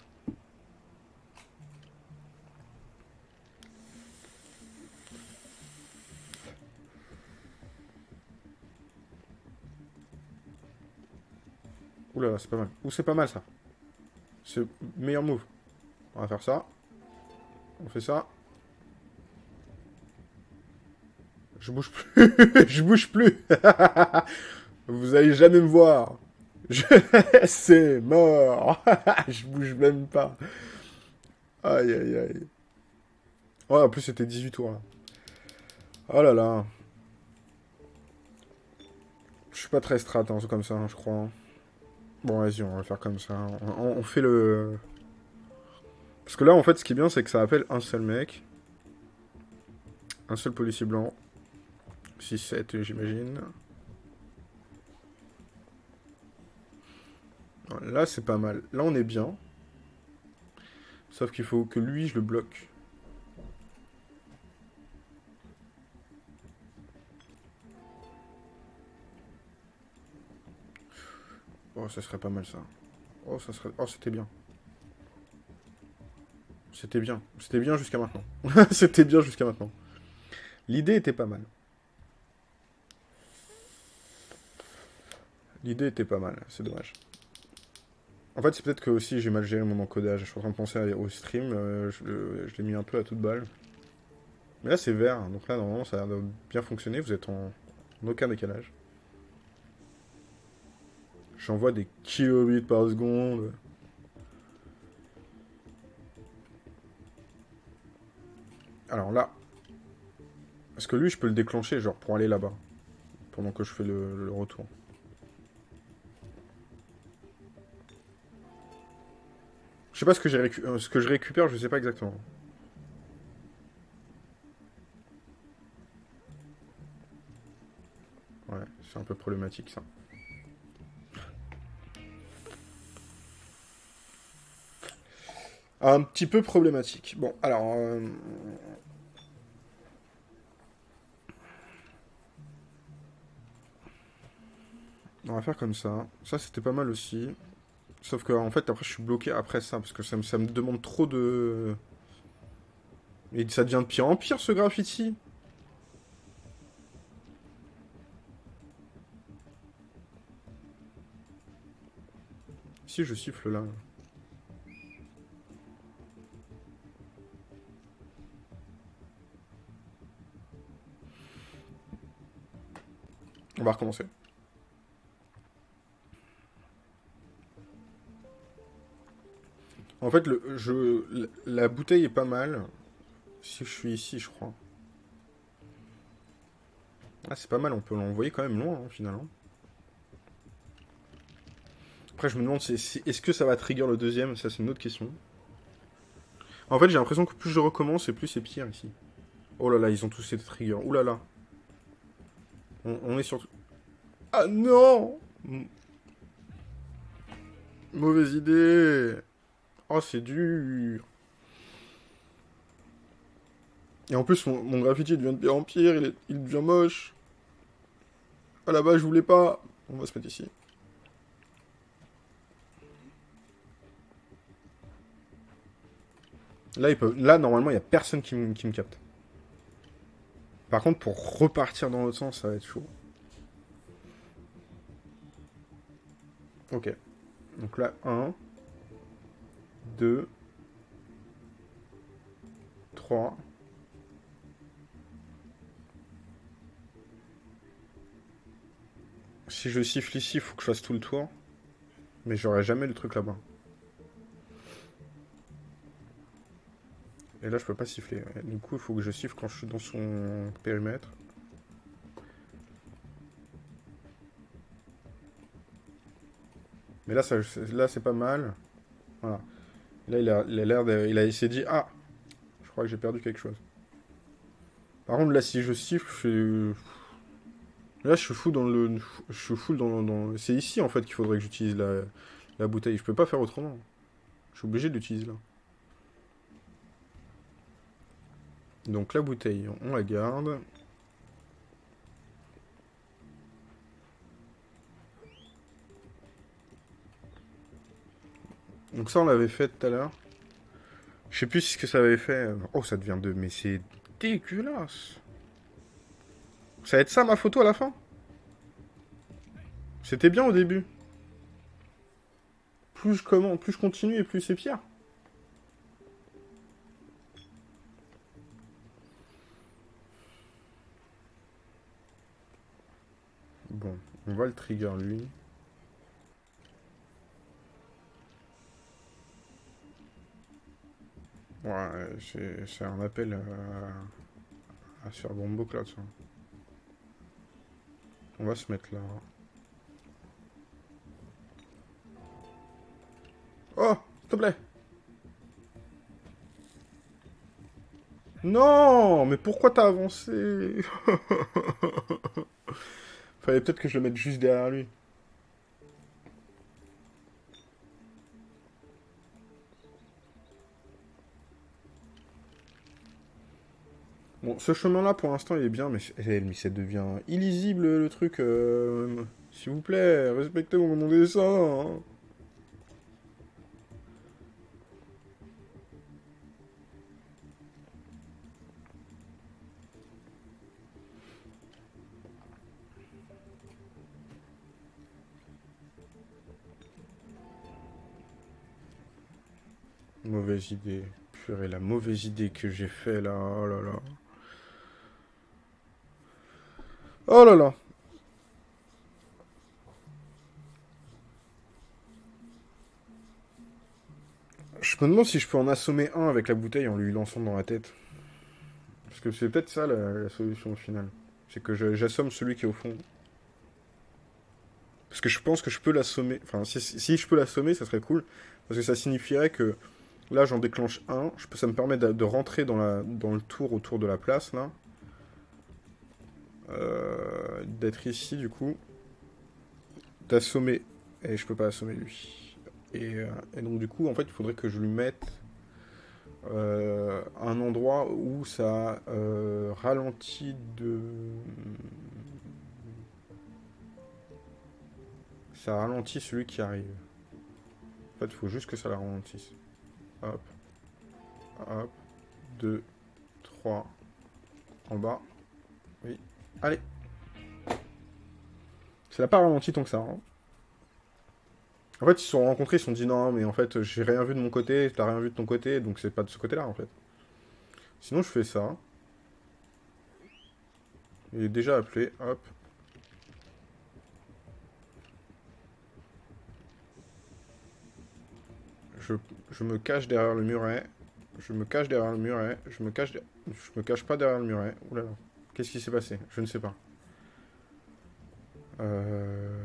C'est pas mal. Ou c'est pas mal, ça. C'est meilleur move. On va faire ça. On fait ça. Je bouge plus. je bouge plus. Vous allez jamais me voir. Je... C'est mort. je bouge même pas. Aïe, aïe, aïe. Ouais, en plus, c'était 18 tours, là. Oh là là. Je suis pas très strat, hein, comme ça, hein, je crois. Bon, vas-y, on va faire comme ça. On, fait le... Parce que là, en fait, ce qui est bien, c'est que ça appelle un seul mec. Un seul policier blanc. 6-7, j'imagine. Là, c'est pas mal. Là, on est bien. Sauf qu'il faut que lui, je le bloque. Oh, ça serait pas mal, ça. Oh, ça serait... Oh, c'était bien. C'était bien. C'était bien jusqu'à maintenant. C'était bien jusqu'à maintenant. L'idée était pas mal. L'idée était pas mal, c'est dommage. En fait, c'est peut-être que aussi j'ai mal géré mon encodage. Je suis en train de penser au stream, euh, je, l'ai mis un peu à toute balle. Mais là, c'est vert, donc là, normalement, ça a bien fonctionner. Vous êtes en, aucun décalage. J'envoie des kilobits par seconde. Alors là, est-ce que lui, je peux le déclencher, genre, pour aller là-bas Pendant que je fais le retour. sais pas ce que, euh, ce que je récupère, je sais pas exactement. Ouais, c'est un peu problématique ça. Un petit peu problématique. Bon, alors... Euh, on va faire comme ça. Ça, c'était pas mal aussi. Sauf que en fait après je suis bloqué après ça parce que ça me, demande trop de... Et ça devient de pire en pire ce graffiti. Si je siffle là. On va recommencer. En fait, la bouteille est pas mal. Si je suis ici, je crois. Ah, c'est pas mal, on peut l'envoyer quand même loin, hein, finalement. Après, je me demande, est-ce que ça va trigger le deuxième? Ça, c'est une autre question. En fait, j'ai l'impression que plus je recommence, et plus c'est pire, ici. Oh là là, ils ont tous ces triggers. Ouh là là. On, est sur... Ah non Mauvaise idée Oh, c'est dur. Et en plus, mon, graffiti devient de pire en pire, il, il devient moche. La base, je voulais pas. On va se mettre ici. Là. Là normalement, il n'y a personne qui, qui me capte. Par contre, pour repartir dans l'autre sens, ça va être chaud. Ok. Donc là, 1. 2, 3, Si je siffle ici, il faut que je fasse tout le tour. Mais j'aurai jamais le truc là-bas. Et là, je peux pas siffler. Du coup, il faut que je siffle quand je suis dans son périmètre. Mais là, là c'est pas mal. Voilà. Là, il a l'air. Il de dire... Ah Je crois que j'ai perdu quelque chose. Par contre, là, si je siffle, je suis... Là, je suis fou dans le... Je suis fou dans... dans... C'est ici, en fait, qu'il faudrait que j'utilise la... la bouteille. Je peux pas faire autrement. Je suis obligé d'utiliser là. Donc la bouteille, on la garde. Donc ça, on l'avait fait tout à l'heure. Je sais plus ce que ça avait fait. Oh, ça devient de... Mais c'est dégueulasse. Ça va être ça, ma photo, à la fin? C'était bien au début. Plus je, plus je continue et plus c'est pire. On va le trigger lui. Ouais, c'est un appel à, à faire ça. On va se mettre là. Oh, s'il te plaît. Non, mais pourquoi t'as avancé? Fallait peut-être que je le mette juste derrière lui. Bon, ce chemin-là, pour l'instant, il est bien, mais, mais ça devient illisible, le truc. Euh, s'il vous plaît, respectez mon dessin. Hein. Mauvaise idée. Purée, la mauvaise idée que j'ai fait là. Oh là là. Oh là là. Je me demande si je peux en assommer un avec la bouteille en lui lançant dans la tête. Parce que c'est peut-être ça la, solution au final. C'est que j'assomme celui qui est au fond. Parce que je pense que je peux l'assommer. Enfin, si, si, je peux l'assommer, ça serait cool. Parce que ça signifierait que là, j'en déclenche un. Ça me permet de, rentrer dans, la, dans le tour autour de la place, là. Euh, d'être ici du coup, d'assommer, et je peux pas assommer lui. Euh, et, donc du coup, en fait, il faudrait que je lui mette euh, un endroit où ça ralentit de... Ça ralentit celui qui arrive. En fait, il faut juste que ça la ralentisse. Hop. Hop. 2, 3. En bas. Oui. Allez. Ça l'a pas ralenti tant que ça. Hein. En fait, ils se sont rencontrés, ils se sont dit non, mais en fait, j'ai rien vu de mon côté, t'as rien vu de ton côté, donc c'est pas de ce côté-là, en fait. Sinon, je fais ça. Il est déjà appelé, hop. Je, me cache derrière le muret. Je me cache derrière le muret. Je me cache, pas derrière le muret. Oulala. Qu'est-ce qui s'est passé? Je ne sais pas. Euh,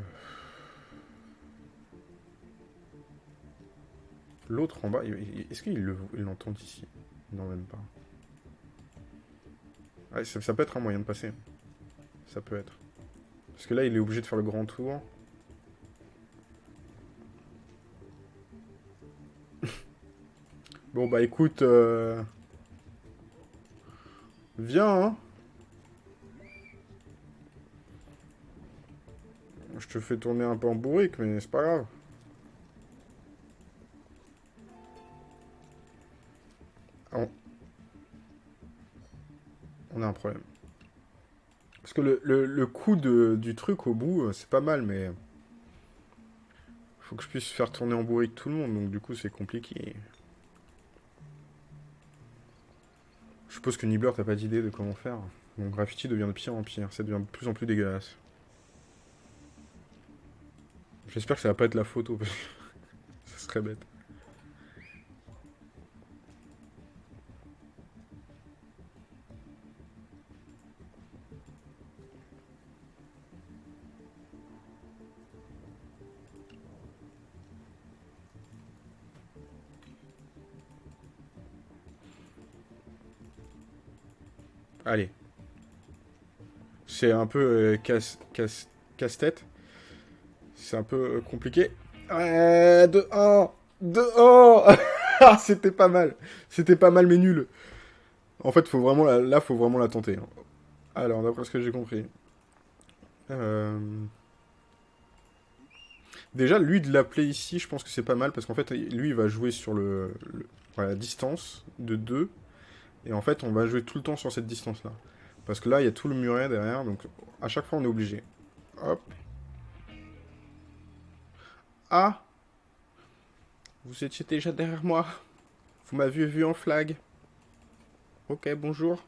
l'autre en bas, est-ce qu'il l'entend ici? Non, même pas. ça, peut être un moyen de passer. Ça peut être. Parce que là, il est obligé de faire le grand tour. Bon, bah écoute... Euh, viens, hein Je te fais tourner un peu en bourrique, mais c'est pas grave. On... a un problème. Parce que le, le, coup de, du truc au bout, euh, c'est pas mal, mais... Faut que je puisse faire tourner en bourrique tout le monde, donc du coup c'est compliqué. Je suppose que Nibbler, t'as pas d'idée de comment faire. Mon graffiti devient de pire en pire, ça devient de plus en plus dégueulasse. J'espère que ça va pas être la photo, parce que ça serait bête. Allez. C'est un peu euh, casse, casse, casse-tête. C'est un peu euh, compliqué. Ouais, de 1 De 1 C'était pas mal. C'était pas mal, mais nul. En fait, faut vraiment là, faut vraiment la tenter. hein. Alors, d'après ce que j'ai compris. Euh, Déjà, lui, de l'appeler ici, je pense que c'est pas mal, parce qu'en fait, lui, il va jouer sur le, distance de 2. Et en fait, on va jouer tout le temps sur cette distance-là. Parce que là, il y a tout le muret derrière, donc à chaque fois, on est obligé. Hop. Ah Vous étiez déjà derrière moi. Vous m'aviez vu en flag. Ok, bonjour.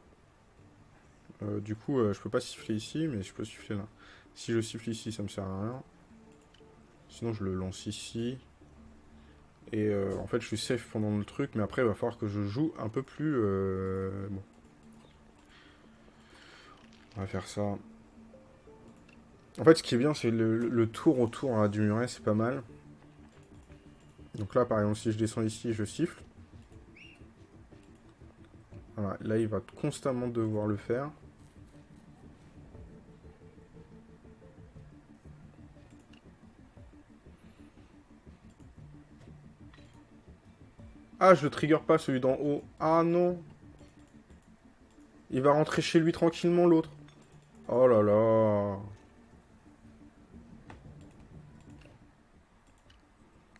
Euh, du coup, euh, je peux pas siffler ici, mais je peux siffler là. Si je siffle ici, ça me sert à rien. Sinon, je le lance ici. Et euh, en fait, je suis safe pendant le truc, mais après, il va falloir que je joue un peu plus... euh, Bon. On va faire ça. En fait, ce qui est bien, c'est le, tour autour hein, du muret, c'est pas mal. Donc là, par exemple, si je descends ici, je siffle. Voilà, là, il va constamment devoir le faire. Ah, je trigger pas, celui d'en haut. Ah non. Il va rentrer chez lui tranquillement, l'autre. Oh là là.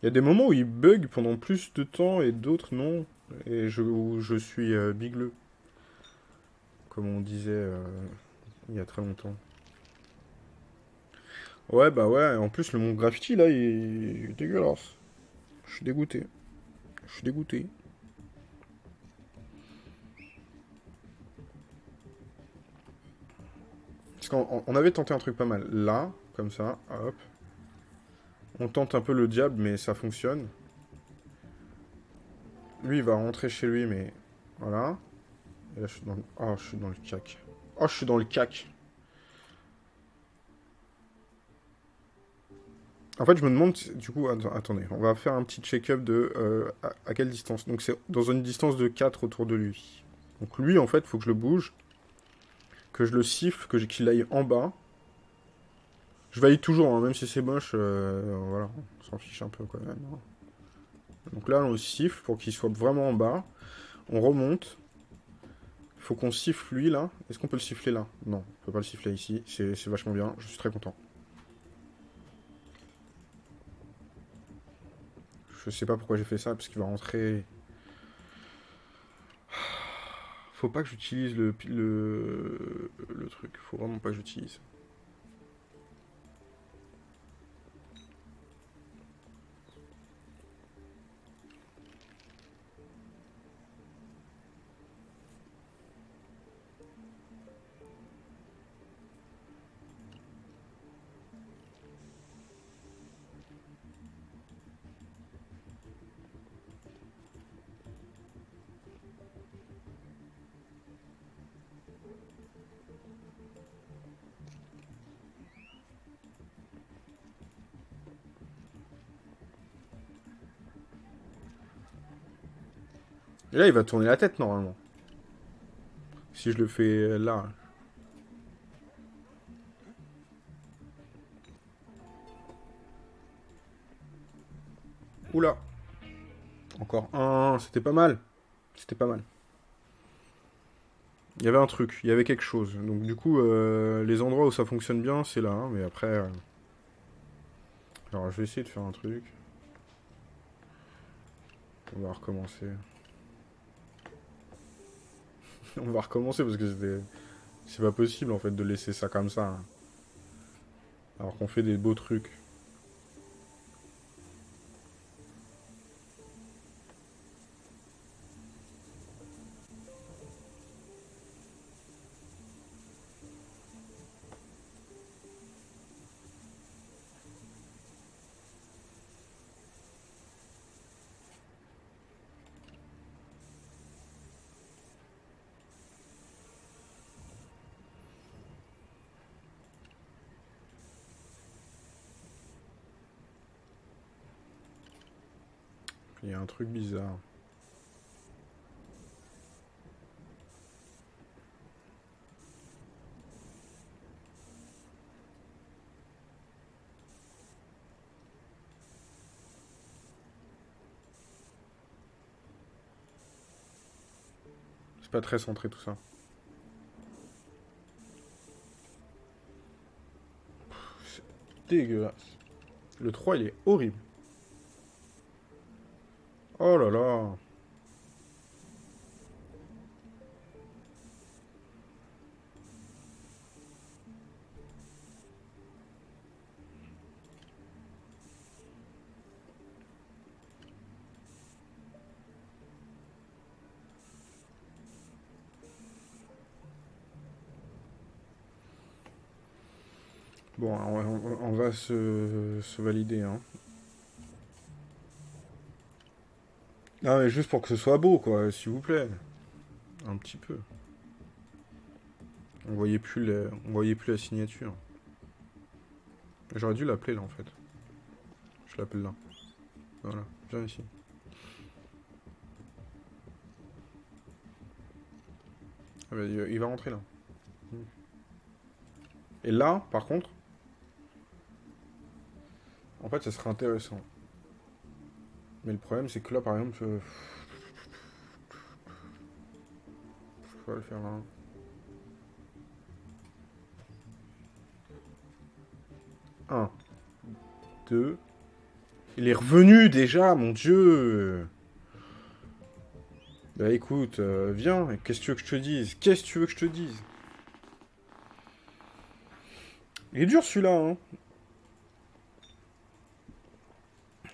Il y a des moments où il bug pendant plus de temps et d'autres non. Et je, je suis euh, bigleux. Comme on disait euh, il y a très longtemps. Ouais, bah ouais. En plus, le monde graffiti, là, il est dégueulasse. Je suis dégoûté. Je suis dégoûté. Parce qu'on on- on avait tenté un truc pas mal. Là, comme ça, hop. On tente un peu le diable, mais ça fonctionne. Lui, il va rentrer chez lui, mais... Voilà. Et là, je suis dans le... Oh, je suis dans le cac. Oh, je suis dans le cac. En fait, je me demande, du coup, att- attendez, on va faire un petit check-up de euh, à, quelle distance. Donc, c'est dans une distance de 4 autour de lui. Donc, lui, en fait, faut que je le bouge, que je le siffle, que qu'il aille en bas. Je valide toujours, hein, même si c'est moche, euh, voilà, on s'en fiche un peu quand même. hein. Donc là, on le siffle pour qu'il soit vraiment en bas. On remonte. Il faut qu'on siffle lui, là. Est-ce qu'on peut le siffler là? Non, on peut pas le siffler ici. C'est vachement bien, je suis très content. Je sais pas pourquoi j'ai fait ça, parce qu'il va rentrer... Faut pas que j'utilise le, le, le truc. Faut vraiment pas que j'utilise. Et là, il va tourner la tête, normalement. Si je le fais là. Oula. Encore un. C'était pas mal. C'était pas mal. Il y avait un truc, il y avait quelque chose. Donc du coup, euh, les endroits où ça fonctionne bien, c'est là. hein, mais après... euh, Alors, je vais essayer de faire un truc. On va recommencer. On va recommencer parce que c'était... C'est pas possible en fait de laisser ça comme ça. hein. Alors qu'on fait des beaux trucs. Il y a un truc bizarre. C'est pas très centré tout ça. Dégueulasse. Le 3 il est horrible. Oh là là. Bon, on, va se, valider. Hein. Non, mais juste pour que ce soit beau, quoi, s'il vous plaît. Un petit peu. On voyait plus, voyait plus la signature. J'aurais dû l'appeler là, en fait. Je l'appelle là. Voilà, viens ici. Ah bah, il va rentrer là. Et là, par contre, en fait, ça serait intéressant. Mais le problème, c'est que là, par exemple... Je... je vais le faire là. Un. Deux. Il est revenu déjà, mon dieu Bah écoute, euh, viens, qu'est-ce que tu veux que je te dise? Qu'est-ce que tu veux que je te dise? Il est dur celui-là, hein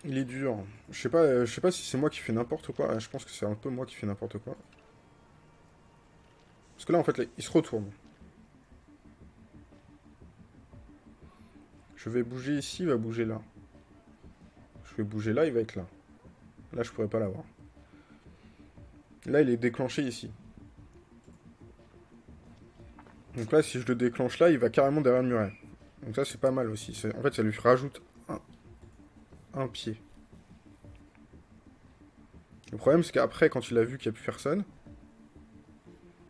Il est dur. Je sais pas, euh, sais pas si c'est moi qui fais n'importe quoi. Je pense que c'est un peu moi qui fais n'importe quoi. Parce que là, en fait, il se retourne. Je vais bouger ici, il va bouger là. Je vais bouger là, il va être là. Là, je pourrais pas l'avoir. Là, il est déclenché ici. Donc là, si je le déclenche là, il va carrément derrière le muret. Donc ça, c'est pas mal aussi. En fait, ça lui rajoute un pied. Le problème, c'est qu'après, quand il a vu qu'il n'y a plus personne,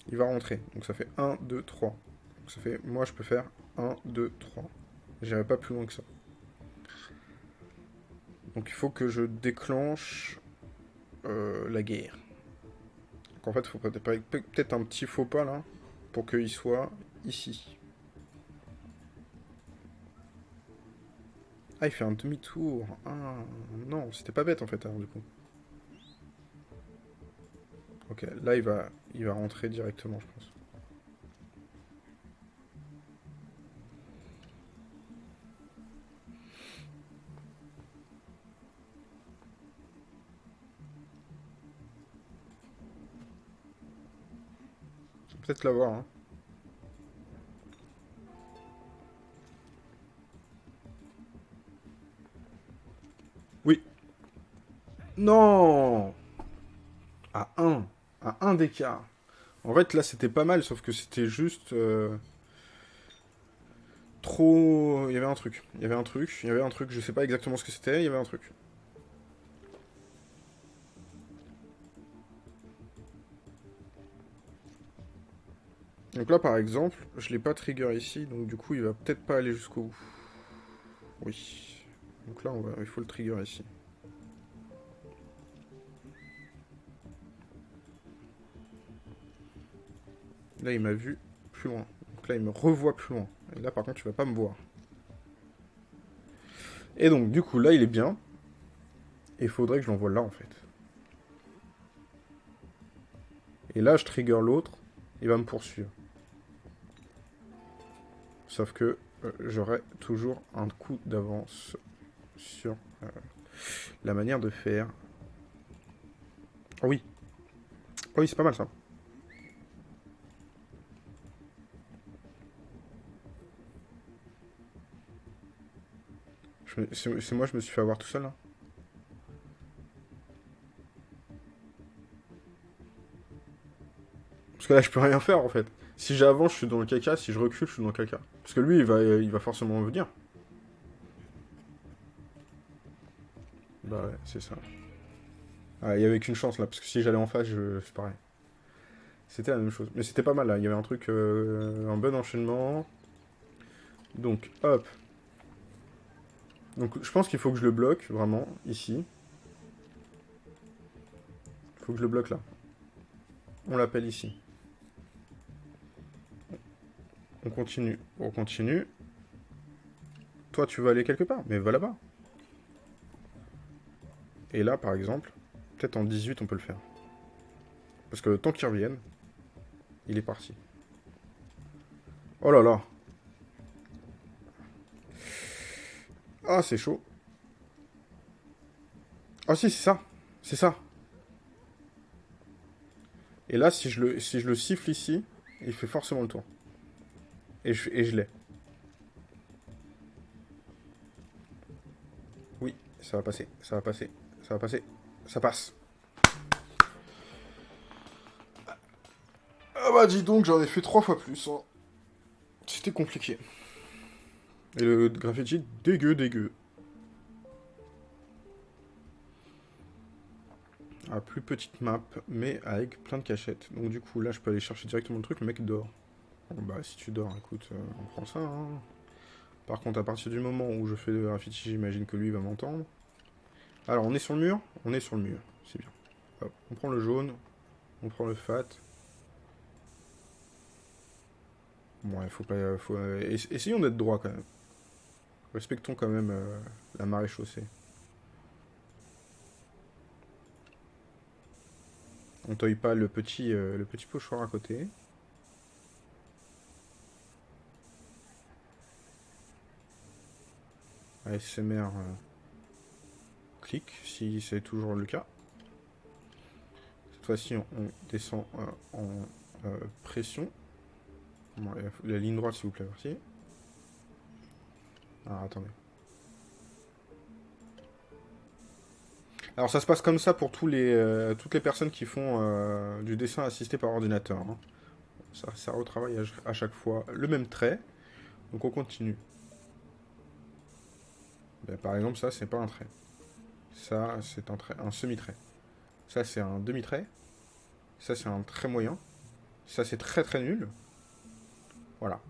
il va rentrer. Donc ça fait 1, 2, 3. Donc ça fait, moi, je peux faire 1, 2, 3. J'irai pas plus loin que ça. Donc il faut que je déclenche euh, la guerre. Donc en fait, il faut peut-être un petit faux pas là, pour qu'il soit ici. Ah, il fait un demi-tour. Ah, non, c'était pas bête en fait, alors, du coup. Ok, là il va, il va rentrer directement, je pense. Peut-être l'avoir, hein. Non À 1. À 1 d'écart. En fait, là, c'était pas mal, sauf que c'était juste... Euh, trop... Il y avait un truc. Il y avait un truc. Il y avait un truc. Je sais pas exactement ce que c'était. Il y avait un truc. Donc là, par exemple, je l'ai pas trigger ici, donc du coup, il va peut-être pas aller jusqu'au bout. Oui. Donc là, on va... il faut le trigger ici. Là, il m'a vu plus loin. Donc là, il me revoit plus loin. Et là, par contre, tu vas pas me voir. Et donc, du coup, là, il est bien. Il faudrait que je l'envoie là, en fait. Et là, je trigger l'autre. Il va me poursuivre. Sauf que euh, j'aurai toujours un coup d'avance sur euh, la manière de faire. Oh oui. Oui, c'est pas mal ça. C'est moi, je me suis fait avoir tout seul, là Parce que là, je peux rien faire, en fait. Si j'avance, je suis dans le caca. Si je recule, je suis dans le caca. Parce que lui, il va, il va forcément venir. Bah ouais, c'est ça. Ah, il y avait qu'une chance, là. Parce que si j'allais en face, je... c'est pareil. C'était la même chose. Mais c'était pas mal, là. Il y avait un truc... Euh, un bon enchaînement. Donc, hop. Donc je pense qu'il faut que je le bloque, vraiment, ici. Il faut que je le bloque là. On l'appelle ici. On continue. On continue. Toi, tu veux aller quelque part, mais va là-bas. Et là, par exemple, peut-être en 18, on peut le faire. Parce que temps qu'il revienne, il est parti. Oh là là Ah, c'est chaud. Ah si, c'est ça. C'est ça. Et là, si je, le, si je le siffle ici, il fait forcément le tour. Et je, et je l'ai. Oui, ça va passer, ça va passer, ça va passer. Ça passe. Ah bah dis donc, j'en ai fait trois fois plus. Hein. C'était compliqué. Et le graffiti, dégueu, dégueu. Ah, plus petite map, mais avec plein de cachettes. Donc du coup, là, je peux aller chercher directement le truc. Le mec dort. Bon, bah, si tu dors, écoute, euh, on prend ça. Hein. Par contre, à partir du moment où je fais le graffiti, j'imagine que lui va m'entendre. Alors, on est sur le mur? On est sur le mur, c'est bien. on prend le jaune, on prend le fat. Bon, il faut pas... Faut, euh, essayons d'être droit quand même. Respectons quand même euh, la marée chaussée. On taille pas le petit, euh, le petit pochoir à côté. ASMR euh, clic, si c'est toujours le cas. Cette fois-ci, on, descend euh, en pression. la ligne droite, s'il vous plaît, merci. Alors, attendez. Alors ça se passe comme ça pour tous les, euh, toutes les personnes qui font euh, du dessin assisté par ordinateur. Hein. Ça, ça retravaille à, chaque fois le même trait. Donc on continue. Ben, par exemple, ça, c'est pas un trait. Ça, c'est un trait, un semi-trait. Ça, c'est un demi-trait. Ça, c'est un trait moyen. Ça, c'est très très nul. Voilà.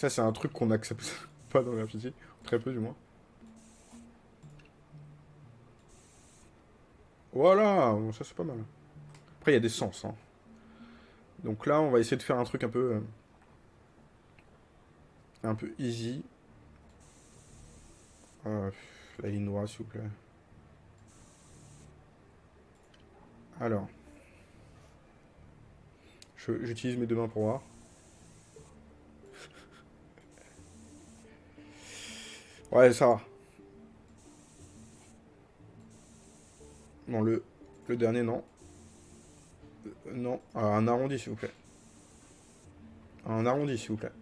Ça, c'est un truc qu'on n'accepte pas dans la physique. Très peu, du moins. Voilà, ça c'est pas mal. Après, il y a des sens. Hein. Donc là, on va essayer de faire un truc un peu... Euh, un peu easy. Euh, la ligne noire, s'il vous plaît. Alors. J'utilise mes deux mains pour voir. Ouais, ça va. Non, le, le dernier, non. Euh, non, ah, un arrondi, s'il vous plaît. Un arrondi, s'il vous plaît.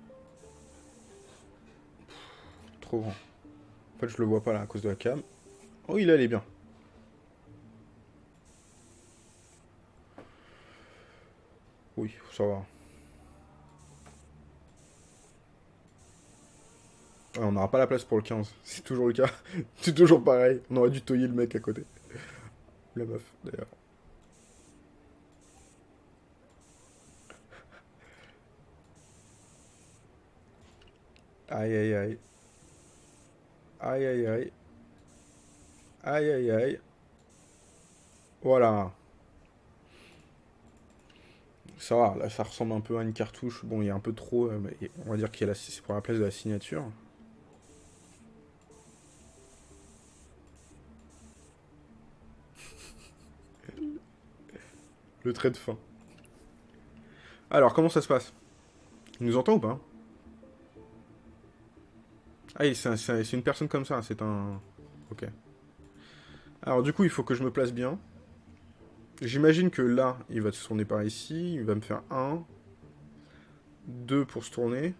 trop grand. En fait, je le vois pas là, à cause de la cam. Oh, il allait bien. Oui, ça va. On n'aura pas la place pour le 15. C'est toujours le cas. C'est toujours pareil. On aurait dû toyer le mec à côté la meuf, d'ailleurs. Aïe aïe aïe. Aïe aïe aïe. Aïe aïe aïe. Voilà. Ça va, là ça ressemble un peu à une cartouche. Bon, il y a un peu trop, euh, mais on va dire qu'il y a la, c'est pour la place de la signature. Trait de fin. Alors, comment ça se passe? Il nous entend ou pas? Ah, c'est une personne comme ça, c'est un... Ok. Alors, du coup, il faut que je me place bien. J'imagine que là, il va se tourner par ici. Il va me faire 1. 2 pour se tourner.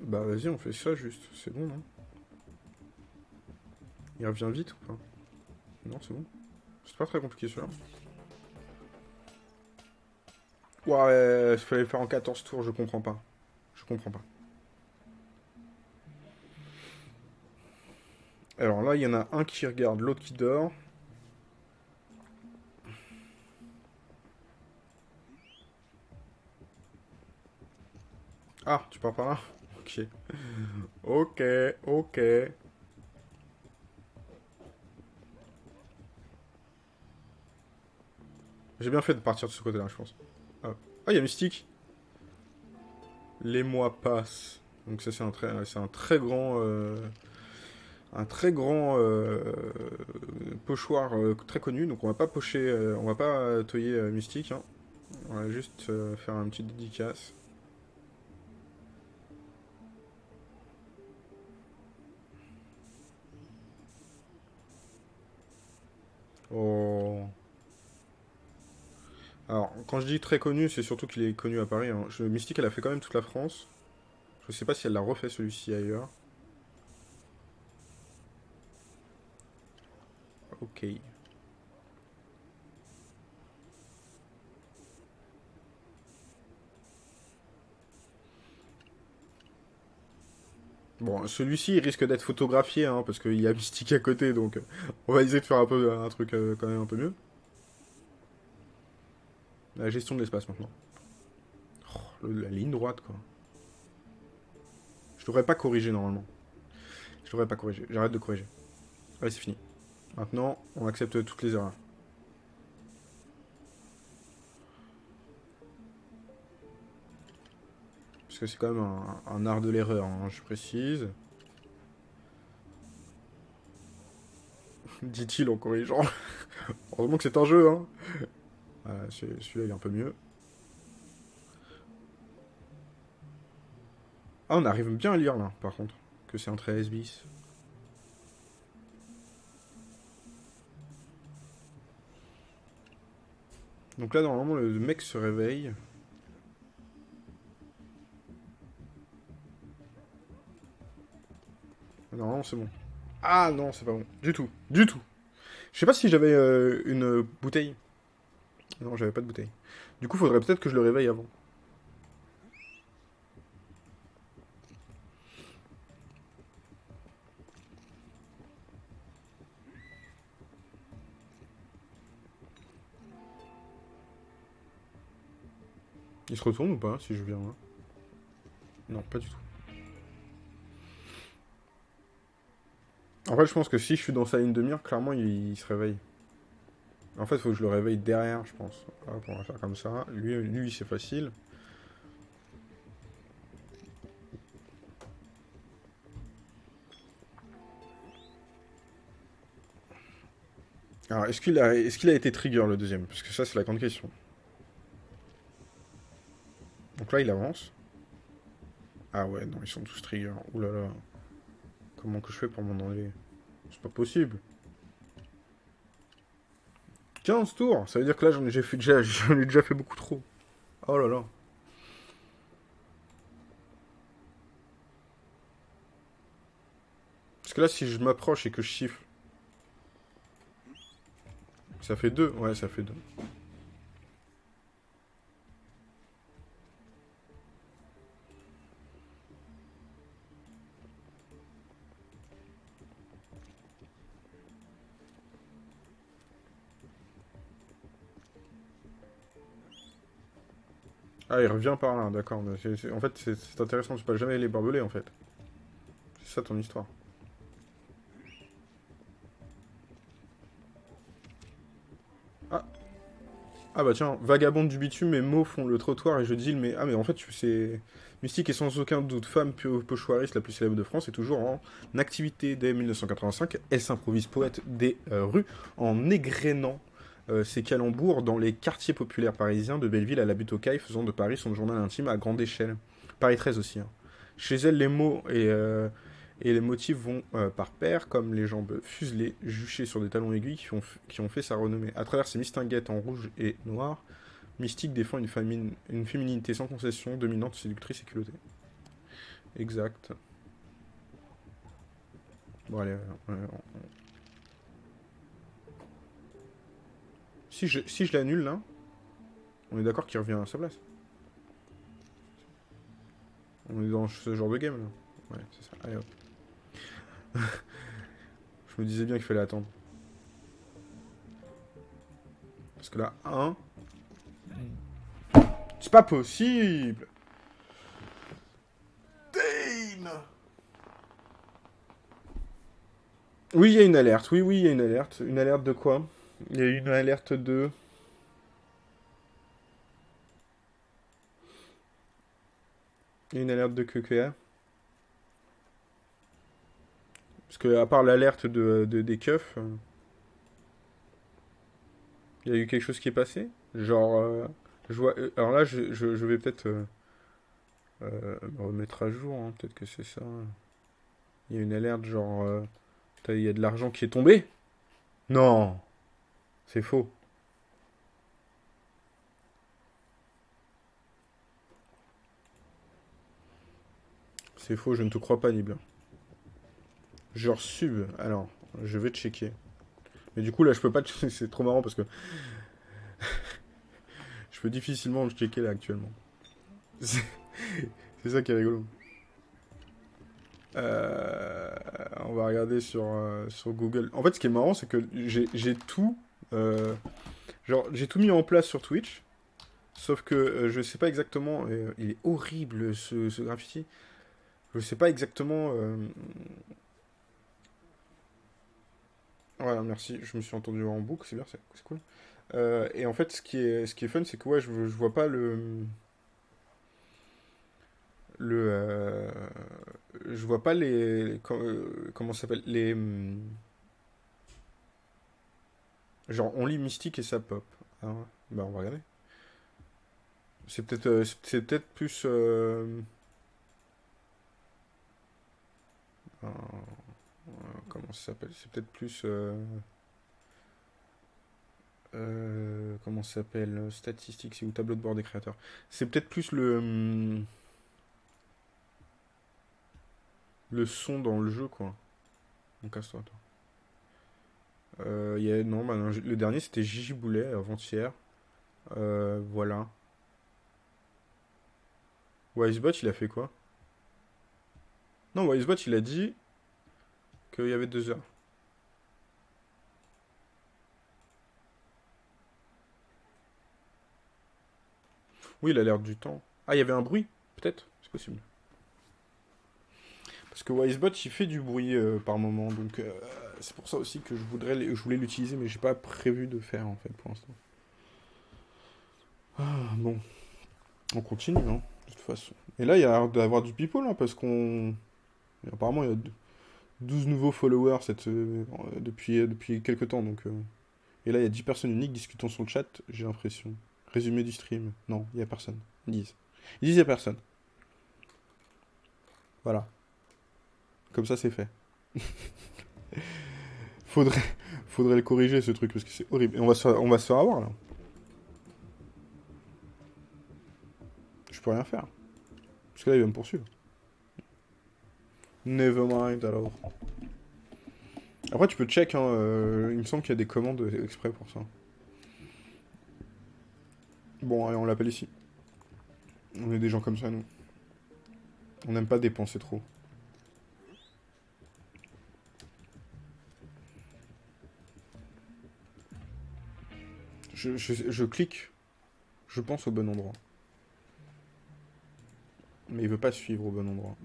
bah, vas-y, on fait ça juste. C'est bon, non? Il revient vite ou pas? Non, c'est bon. C'est pas très compliqué, celui-là. Ouais, il fallait le faire en 14 tours, je comprends pas. Je comprends pas. Alors là, il y en a un qui regarde, l'autre qui dort. Ah, tu pars par là? Ok. Ok, ok. J'ai bien fait de partir de ce côté-là, je pense. Ah, il y a Mystique. Les mois passent. Donc ça, c'est un, très, un grand... Euh, un très grand euh, pochoir euh, très connu. Donc on va pas pocher... on va pas toyer Mystique. Hein. On va juste faire un petit dédicace. Oh. Alors, quand je dis très connu, c'est surtout qu'il est connu à Paris. Hein. Mystique, elle a fait quand même toute la France. Je sais pas si elle l'a refait celui-ci ailleurs. Ok. Bon, celui-ci, il risque d'être photographié, hein, parce qu'il y a Mystique à côté, donc on va essayer de faire un, peu, un truc euh, quand même un peu mieux. La gestion de l'espace, maintenant. Oh, la ligne droite, quoi. Je devrais pas corriger, normalement. Je devrais pas corriger. J'arrête de corriger. Allez, c'est fini. Maintenant, on accepte toutes les erreurs. que c'est quand même un, art de l'erreur, hein, je précise. Dit-il en corrigeant. Heureusement que c'est un jeu, hein. Celui-là, il est un peu mieux. Ah, on arrive bien à lire, là, par contre. Que c'est un 13 bis. Donc là, normalement, le mec se réveille. Non, c'est bon. Ah non, c'est pas bon. Du tout. Du tout. Je sais pas si j'avais euh, une bouteille. Non, j'avais pas de bouteille. Du coup, faudrait peut-être que je le réveille avant. Il se retourne ou pas, si je viens là Non, pas du tout. En fait, je pense que si je suis dans sa ligne de mire, clairement, il, se réveille. En fait, faut que je le réveille derrière, je pense. on va faire comme ça. Lui, lui c'est facile. Alors, est-ce qu'il a, est a été trigger, le deuxième? Parce que ça, c'est la grande question. Donc là, il avance. Ah ouais, non, ils sont tous trigger. Ouh là là. Comment que je fais pour m'en enlever? C'est pas possible. 15 tours Ça veut dire que là, j'en ai, déjà, ai déjà fait beaucoup trop. Oh là là. Parce que là, si je m'approche et que je chiffre... Ça fait 2 Ouais, ça fait 2. Ah, il revient par là, d'accord. En fait, c'est intéressant, tu peux jamais les barbelés, en fait. C'est ça ton histoire. Ah Ah bah tiens, vagabonde du bitume, mes mots font le trottoir et je dis mais ah mais en fait c'est mystique et sans aucun doute femme pochoiriste la plus célèbre de France est toujours en activité dès 1985. Elle s'improvise poète des euh, rues en égrénant euh, ces calembours dans les quartiers populaires parisiens, de Belleville à la butte aux cailles, faisant de Paris son journal intime à grande échelle. Paris 13 aussi. Hein. Chez elle, les mots et, euh, et les motifs vont euh, par paire, comme les jambes fuselées, juchées sur des talons aiguilles qui ont, fait sa renommée. À travers ses mistinguettes en rouge et noir, Mystique défend une féminité sans concession, dominante, séductrice et culottée. Exact. Bon, allez, Si je, l'annule là, on est d'accord qu'il revient à sa place. On est dans ce genre de game là. Ouais, c'est ça. Allez hop. je me disais bien qu'il fallait attendre. Parce que là, 1. C'est pas possible Dane Oui, il y a une alerte. Oui, oui, il y a une alerte. Une alerte de quoi? Il y a une alerte 2. Une alerte de QQA. Parce que à part l'alerte de, des keufs, euh, il y a eu quelque chose qui est passé. Genre, euh, je vois, euh, alors là, je, je, vais peut-être me remettre à jour. Hein, peut-être que c'est ça. Il y a une alerte genre, il y a de l'argent qui est tombé. Non c'est faux. C'est faux, je ne te crois pas, Nibla. Genre sub. Alors, je vais checker. Mais du coup, là, je peux pas. C'est trop marrant parce que je peux difficilement le checker là actuellement. C'est ça qui est rigolo. Euh, on va regarder sur, euh, sur Google. En fait, ce qui est marrant, c'est que j'ai tout. Euh, genre, j'ai tout mis en place sur Twitch. Sauf que euh, je sais pas exactement. euh, il est horrible ce, graffiti. Je sais pas exactement. Voilà, merci. Je me suis entendu en boucle, c'est bien, c'est cool. Et en fait, ce qui est, ce qui est fun, c'est que ouais, je, vois pas le. Le. je vois pas les. com- comment ça s'appelle Les. Genre, on lit Mystique et ça pop. Ah. Bah, on va regarder. C'est peut-être euh, c'est c'est peut-être plus. euh, euh, comment ça s'appelle? C'est peut-être plus. comment ça s'appelle? Euh, Statistiques ou tableau de bord des créateurs. C'est peut-être plus le. Le son dans le jeu, quoi. Donc, casse-toi, toi. Euh, y a, non, bah, le dernier c'était Gigi Boulet avant-hier. Euh, voilà. Wisebot, il a fait quoi? Non, Wisebot, il a dit qu'il y avait deux heures. Oui, il a l'air du temps. Ah, il y avait un bruit? Peut-être? C'est possible. Parce que Wisebot, il fait du bruit euh, par moment. Donc, euh, c'est pour ça aussi que je voudrais, je voulais l'utiliser, mais j'ai pas prévu de faire en fait pour l'instant. Ah, bon, on continue, hein, de toute façon. Et là, il y a d'avoir du people, hein, parce qu'on. Apparemment, il y a 12 nouveaux followers cette, euh, depuis, depuis quelques temps. Donc, euh, Et là, il y a 10 personnes uniques discutant sur le chat, j'ai l'impression. Résumé du stream. Non, il n'y a personne. Ils disent. Ils disent il n'y a personne. Voilà. Comme ça, c'est fait. Faudrait, faudrait le corriger, ce truc, parce que c'est horrible. Et on va se faire, on va se faire avoir, là. Je peux rien faire. Parce que là, il va me poursuivre. Never mind, alors. Après, tu peux check, hein, euh, il me semble qu'il y a des commandes exprès pour ça. Bon, allez, on l'appelle ici. On est des gens comme ça, nous. On n'aime pas dépenser trop. Je, clique, je pense au bon endroit. Mais il veut pas suivre au bon endroit.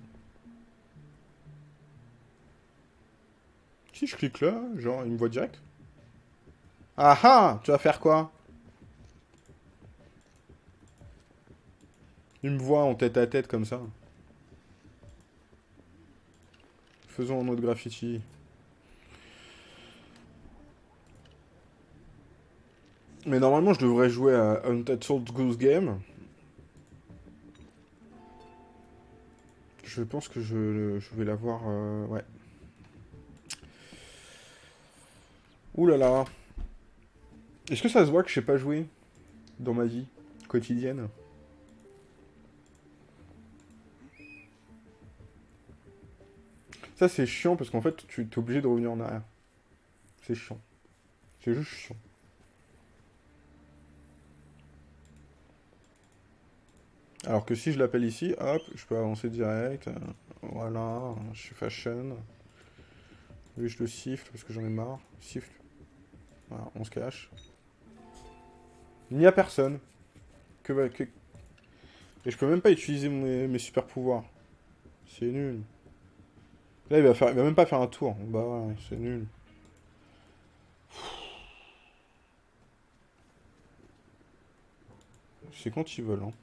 Si je clique là, genre, il me voit direct. Ah ah Tu vas faire quoi? Il me voit en tête à tête comme ça. Faisons un autre graffiti. Mais normalement, je devrais jouer à Untitled Goose Game. Je pense que je, je vais l'avoir. euh, ouais. Ouh là là. Est-ce que ça se voit que je sais pas jouer dans ma vie quotidienne? Ça, c'est chiant parce qu'en fait, tu es obligé de revenir en arrière. C'est chiant. C'est juste chiant. Alors que si je l'appelle ici, hop, je peux avancer direct. Voilà, je suis fashion. Lui, je le siffle parce que j'en ai marre. Siffle. Voilà, on se cache. Il n'y a personne. Que, que... Et je peux même pas utiliser mes, mes super pouvoirs. C'est nul. Là, il va, faire, il va même pas faire un tour. Bah ouais, c'est nul. C'est quand ils veulent, hein.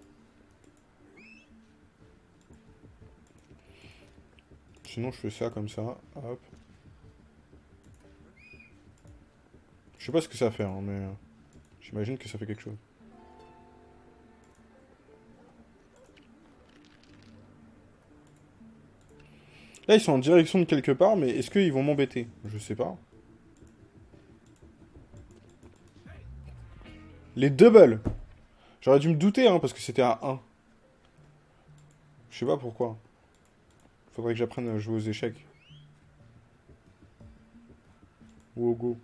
Sinon, je fais ça comme ça. Hop. Je sais pas ce que ça fait, hein, mais... euh, J'imagine que ça fait quelque chose. Là, ils sont en direction de quelque part, mais est-ce qu'ils vont m'embêter? Je sais pas. Les doubles J'aurais dû me douter, hein, parce que c'était à 1. Je sais pas pourquoi. Faudrait que j'apprenne à jouer aux échecs. Ou au go.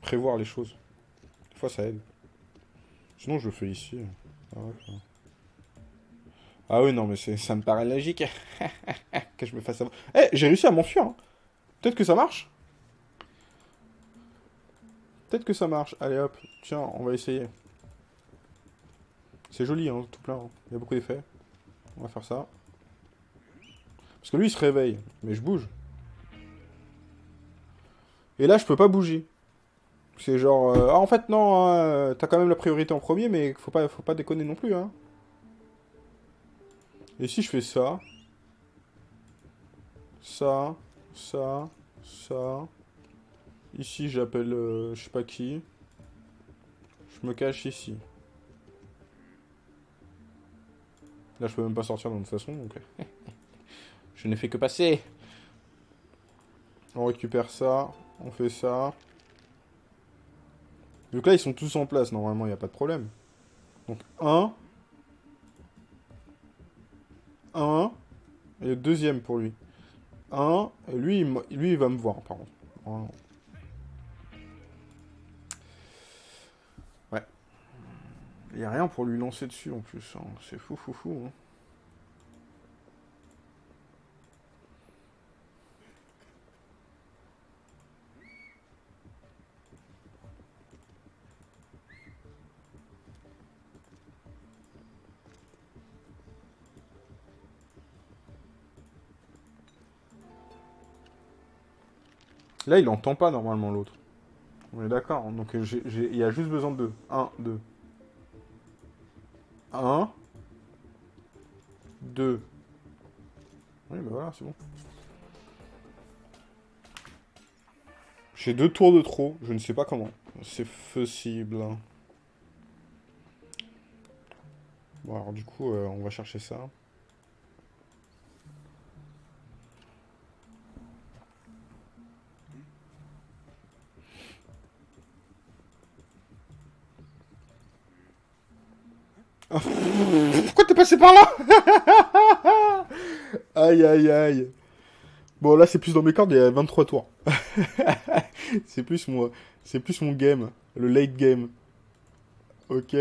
Prévoir les choses. Des fois, ça aide. Sinon, je le fais ici. Ah, ouais. Ah oui, non, mais ça me paraît logique. que je me fasse avoir. Eh, j'ai réussi à m'enfuir. hein. Peut-être que ça marche. Peut-être que ça marche. Allez hop, tiens, on va essayer. C'est joli, hein, tout plein. hein. Il y a beaucoup d'effets. On va faire ça. Parce que lui, il se réveille. Mais je bouge. Et là, je peux pas bouger. C'est genre... euh, Ah, en fait, non, hein, euh, t'as quand même la priorité en premier, mais faut pas, faut pas déconner non plus, hein. Et si je fais ça? Ça, ça, ça... Ici, j'appelle euh, je sais pas qui. Je me cache ici. Là, je peux même pas sortir de toute façon, donc... je n'ai fait que passer. On récupère ça, on fait ça. Donc là, ils sont tous en place, normalement, il n'y a pas de problème. Donc, 1. 1. Et le deuxième pour lui. 1. Et lui, il, lui, il va me voir, par contre. Ouais. Il n'y a rien pour lui lancer dessus, en plus. hein. C'est fou, fou, fou. hein. Là, il entend pas normalement l'autre. On est d'accord. Donc, j'ai- j'ai- il y a juste besoin de deux. 1, 2. 1. 2. Oui, bah voilà, c'est bon. J'ai deux tours de trop. Je ne sais pas comment. C'est possible. Bon, alors du coup, euh, on va chercher ça. Pourquoi t'es passé par là Aïe, aïe, aïe. Bon, là, c'est plus dans mes cordes, il y a 23 tours. c'est plus mon... C'est plus mon game. Le late game. Ok.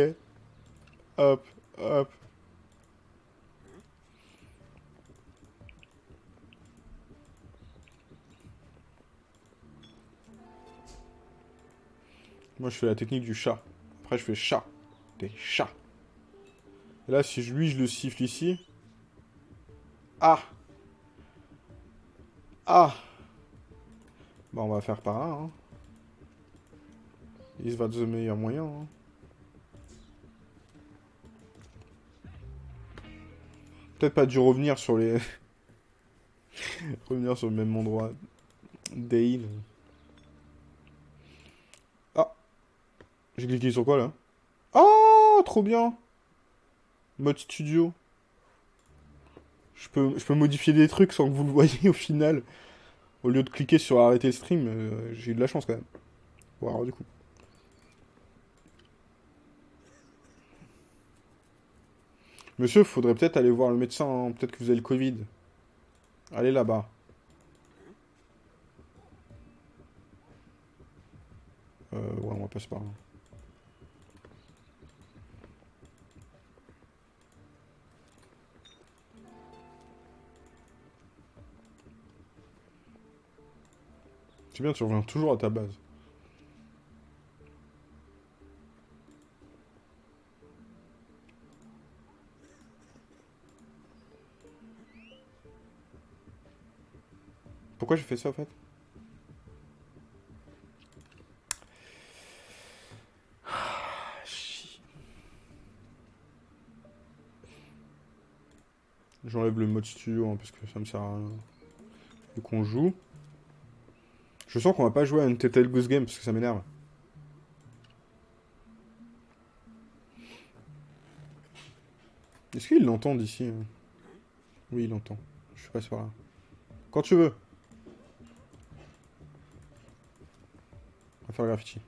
Hop, hop. Moi, je fais la technique du chat. Après, je fais chat. Des chats. Là, si je- lui, je le siffle ici. Ah Ah Bah, on va faire par là, hein. Il va the meilleur moyen, hein. Peut-être pas dû revenir sur les... revenir sur le même endroit. Dale. Ah J'ai cliqué sur quoi, là? Oh Trop bien Mode studio. Je peux, modifier des trucs sans que vous le voyez au final. Au lieu de cliquer sur arrêter stream, euh, j'ai eu de la chance quand même. Bon, alors du coup. Monsieur, faudrait peut-être aller voir le médecin. hein. Peut-être que vous avez le Covid. Allez là-bas. Euh, ouais, on va passer par là. C'est bien, tu reviens toujours à ta base. Pourquoi j'ai fait ça en fait? Ah. J'enlève le mode studio hein, parce que ça me sert à rien. qu'on joue. Je sens qu'on va pas jouer à une Telltale Goose Game parce que ça m'énerve. Est-ce qu'il l'entend d'ici hein? Oui, il l'entend. Je passe par là. Quand tu veux. On va faire le graffiti.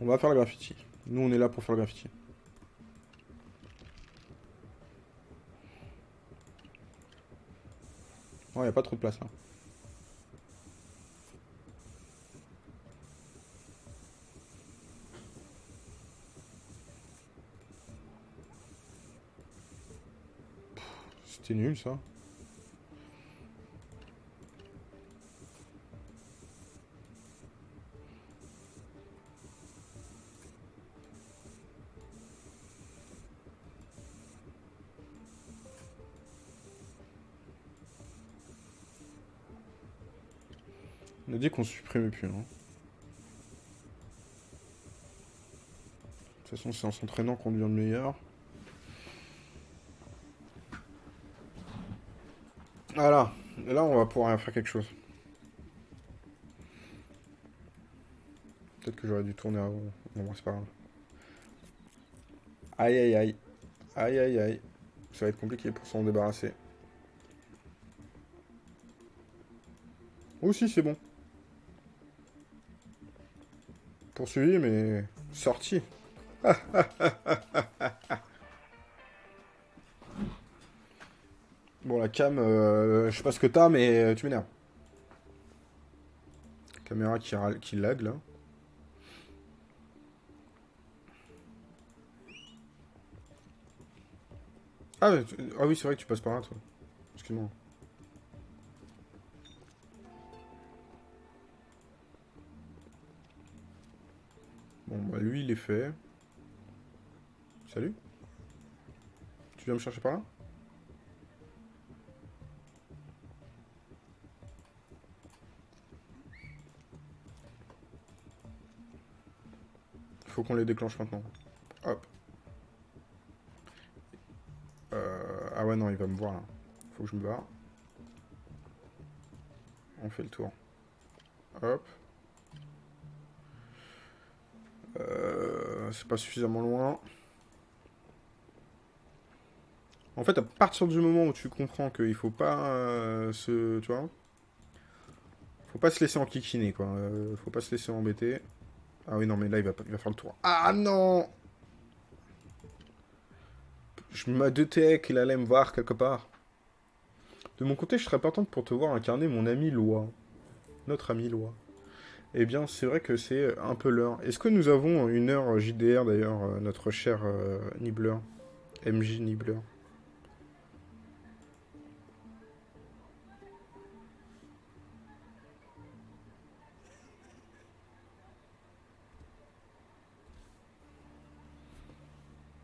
On va faire le graffiti. Nous, on est là pour faire le graffiti. Oh, il a pas trop de place là. C'était nul ça. On a dit qu'on supprimait plus. Hein. De toute façon, c'est en s'entraînant qu'on devient le meilleur. Voilà. Là, on va pouvoir faire quelque chose. Peut-être que j'aurais dû tourner avant. Non, c'est pas grave. Aïe, aïe, aïe. Aïe, aïe, aïe. Ça va être compliqué pour s'en débarrasser. Aussi, c'est bon. Poursuivi, mais sorti. bon, la cam, euh, je sais pas ce que t'as, mais euh, tu m'énerves. Caméra qui, qui lag, là. Ah, ah oui, c'est vrai que tu passes par là, toi. Excuse-moi. Bon, bah lui, il est fait. Salut. Tu viens me chercher par là? Faut qu'on les déclenche maintenant. Hop. Euh, ah ouais, non, il va me voir là. Faut que je me barre. On fait le tour. Hop. Euh, c'est pas suffisamment loin. En fait, à partir du moment où tu comprends qu'il faut pas euh, se... Tu vois Faut pas se laisser enquiquiner, quoi. Faut pas se laisser embêter. Ah oui, non, mais là, il va, il va faire le tour. Ah non Je me doutais qu'il allait me voir quelque part. De mon côté, je serais partante pour te voir incarner mon ami Loi. Notre ami Loi. Eh bien, c'est vrai que c'est un peu l'heure. Est-ce que nous avons une heure JDR, d'ailleurs, euh, notre cher euh, Nibbler MJ Nibbler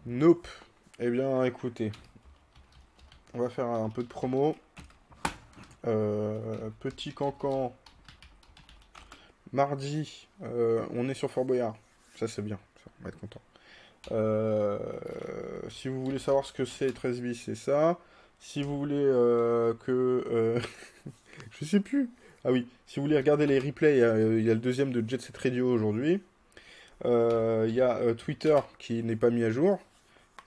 Nope. Eh bien, écoutez. On va faire un peu de promo. Euh, petit cancan Mardi, euh, on est sur Fort Boyard. Ça, c'est bien. on va être content. Euh, si vous voulez savoir ce que c'est 13 bis, c'est ça. Si vous voulez que... je sais plus. Ah oui, si vous voulez regarder les replays, il y, a le deuxième de Jet Set Radio aujourd'hui. Il y a Twitter qui n'est pas mis à jour.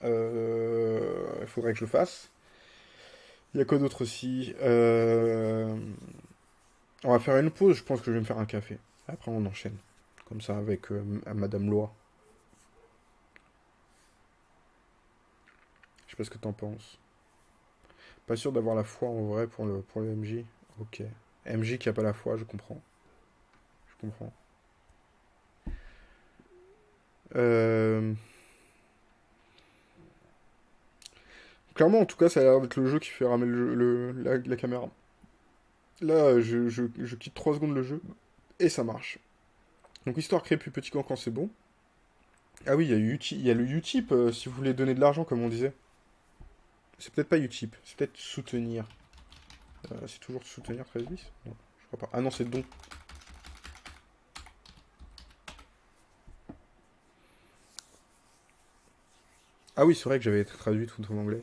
Il faudrait que je le fasse. Il y a quoi d'autre aussi On va faire une pause, je pense que je vais me faire un café. Après, on enchaîne. Comme ça, avec euh, Madame Loi. Je sais pas ce que t'en penses. Pas sûr d'avoir la foi en vrai pour le, pour le MJ. Ok. MJ qui a pas la foi, je comprends. Je comprends. Euh, clairement, en tout cas, ça a l'air d'être le jeu qui fait ramer le, la, caméra. Là, je, je quitte 3 secondes le jeu. Et ça marche. Donc histoire créer plus petit camp quand c'est bon. Ah oui, il y, a il y a le Utip euh, si vous voulez donner de l'argent, comme on disait. C'est peut-être pas Utip, c'est peut-être soutenir. Euh, c'est toujours soutenir 13 bis Non, je crois pas. Ah non, c'est don. Ah oui, c'est vrai que j'avais traduit tout en anglais.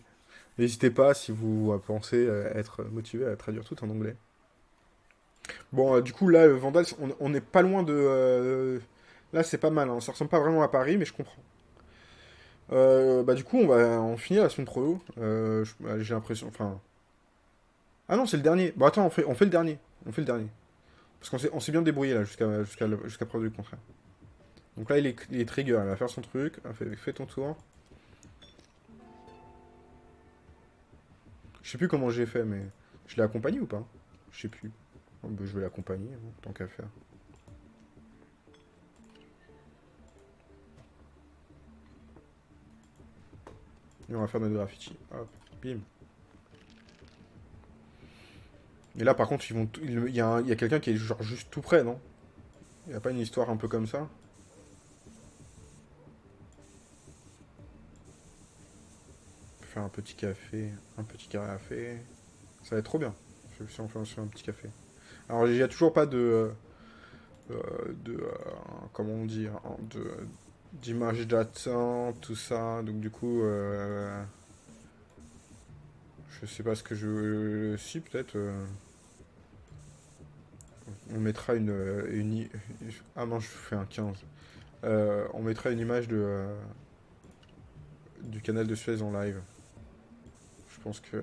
N'hésitez pas si vous pensez être motivé à traduire tout en anglais. Bon, euh, du coup, là, euh, Vandal, on, on est pas loin de... euh, Là, c'est pas mal, hein. Ça ressemble pas vraiment à Paris, mais je comprends. Bah, du coup, on va en finir la semaine pro. Bah, J'ai l'impression... Enfin... Ah non, c'est le dernier. Bon, attends, on fait, on fait le dernier. On fait le dernier. Parce qu'on s'est bien débrouillé, là, jusqu'à jusqu'à jusqu'à preuve du contraire. Donc là, il est, il trigger. Il va faire son truc. Fais ton tour. Je sais plus comment j'ai fait, mais... Je l'ai accompagné ou pas? Je sais plus. Oh, bah, je vais l'accompagner, hein, tant qu'à faire. Et on va faire notre graffiti. Hop, bim. Et là, par contre, ils vont, il y a, a quelqu'un qui est genre juste tout près, non? Il n'y a pas une histoire un peu comme ça? Un petit café, un petit café. Ça va être trop bien. Si on fait un petit café. Alors, il n'y a toujours pas de... euh, euh, de... euh, comment on dit hein, de d'image d'attente, tout ça. Donc, du coup... je sais pas ce que je... Si, peut-être... on mettra une... une Ah non, je fais un 15. Euh, on mettra une image de... du canal de Suez en live. Pense que...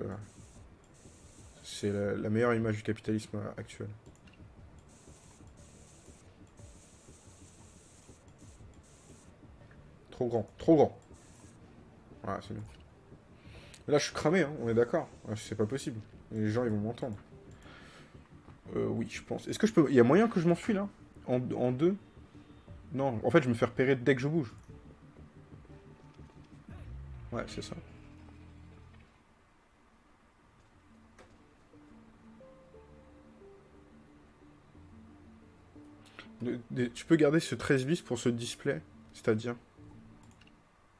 C'est la, meilleure image du capitalisme actuel. Trop grand, trop grand. Voilà, c'est bien. Mais là, je suis cramé, hein, on est d'accord. Ouais, C'est pas possible. Les gens, ils vont m'entendre. Euh, oui, je pense. Est-ce que je peux... Il y a moyen que je m'enfuis, là? En deux? Non, en fait, je me fais repérer dès que je bouge. Ouais, c'est ça. Tu peux garder ce 13 bis pour ce display C'est-à-dire?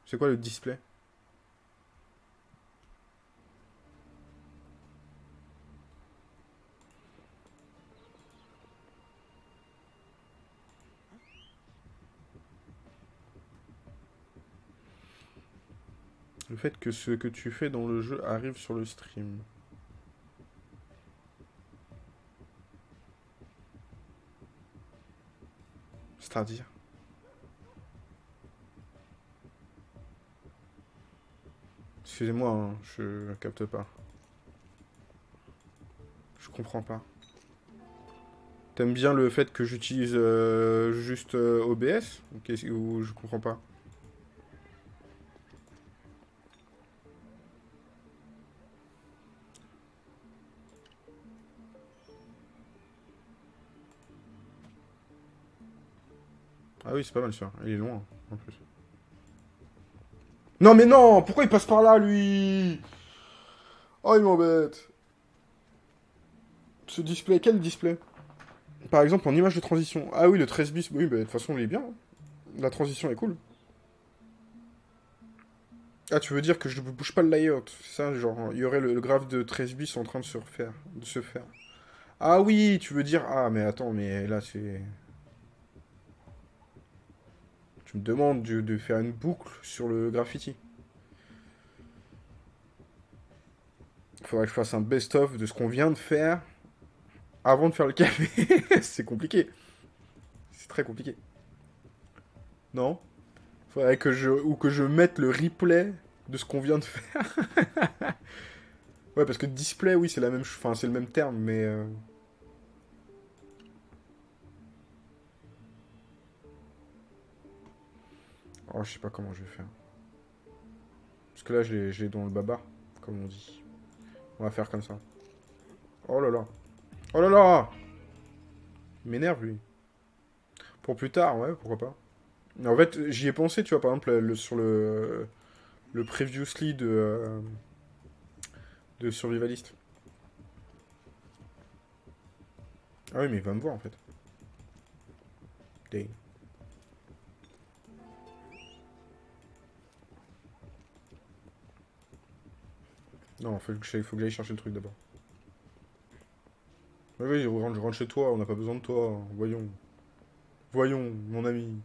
C'est quoi le display? Le fait que ce que tu fais dans le jeu arrive sur le stream. C'est-à-dire Excusez-moi, hein, je capte pas. Je comprends pas. T'aimes bien le fait que j'utilise euh, juste euh, OBS ou, je comprends pas? Ah oui, c'est pas mal ça. Il est loin, en plus. Non mais non Pourquoi il passe par là, lui? Oh, il m'embête. Ce display, quel display? Par exemple, en image de transition. Ah oui, le 13 bis, oui, de toute façon, il est bien. La transition est cool. Ah, tu veux dire que je ne bouge pas le layout, c'est ça, genre, il y aurait le, le graphe de 13 bis en train de se refaire, de se faire. Ah oui, tu veux dire... Ah, mais attends, mais là, c'est... Tu me de, faire une boucle sur le graffiti. Faudrait que je fasse un best-of de ce qu'on vient de faire avant de faire le café. c'est compliqué. C'est très compliqué. Non? Faudrait que je... Ou que je mette le replay de ce qu'on vient de faire. ouais, parce que display, oui, c'est la même... Enfin, c'est le même terme, mais... euh, Oh, je sais pas comment je vais faire. Parce que là, j'ai j'ai dans le baba, comme on dit. On va faire comme ça. Oh là là. Oh là là Il m'énerve, lui. Pour plus tard, ouais, pourquoi pas. Mais en fait, j'y ai pensé, tu vois, par exemple, le- sur le, le previously de, euh, de Survivalist. Ah oui, mais il va me voir, en fait. Dang. Non, faut que j'aille chercher le truc d'abord. Oui, oui, rentre, rentre chez toi, on n'a pas besoin de toi. Voyons. Voyons, mon ami.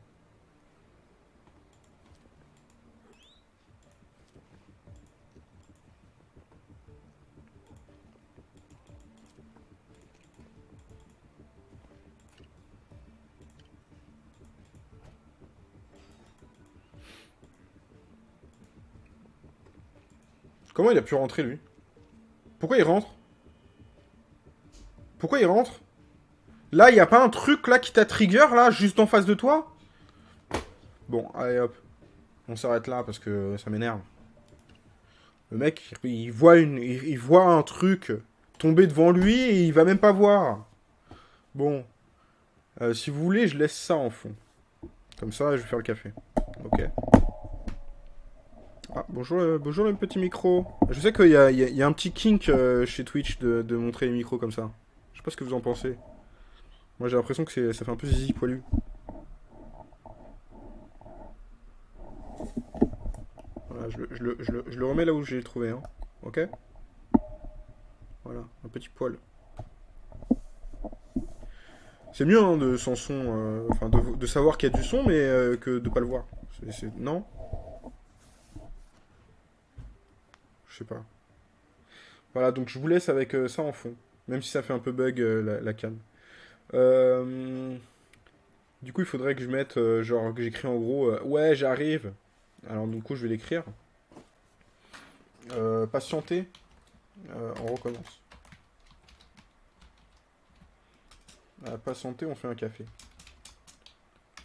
Comment il a pu rentrer, lui? Pourquoi il rentre? Pourquoi il rentre? Là, il n'y a pas un truc, là, qui t'a trigger, là, juste en face de toi? Bon, allez, hop. On s'arrête là, parce que ça m'énerve. Le mec, il voit, une, il voit un truc tomber devant lui et il va même pas voir. Bon. Euh, si vous voulez, je laisse ça en fond. Comme ça, je vais faire le café. Ok. Ah, bonjour, euh, bonjour le petit micro. Je sais qu'il y, a un petit kink euh, chez Twitch de, montrer les micros comme ça. Je sais pas ce que vous en pensez. Moi j'ai l'impression que ça fait un peu zizi poilu. Voilà, je le, remets là où j'ai trouvé. Hein. Ok? Voilà, un petit poil. C'est mieux hein, de sans son, euh, de, savoir qu'il y a du son, mais que de pas le voir. Non Je pas. Voilà, donc je vous laisse avec euh, ça en fond. Même si ça fait un peu bug la, la cam. du coup, il faudrait que je mette, genre, que j'écris en gros, ouais, j'arrive. Alors, du coup, je vais l'écrire. patienter. on recommence. Santé, on fait un café.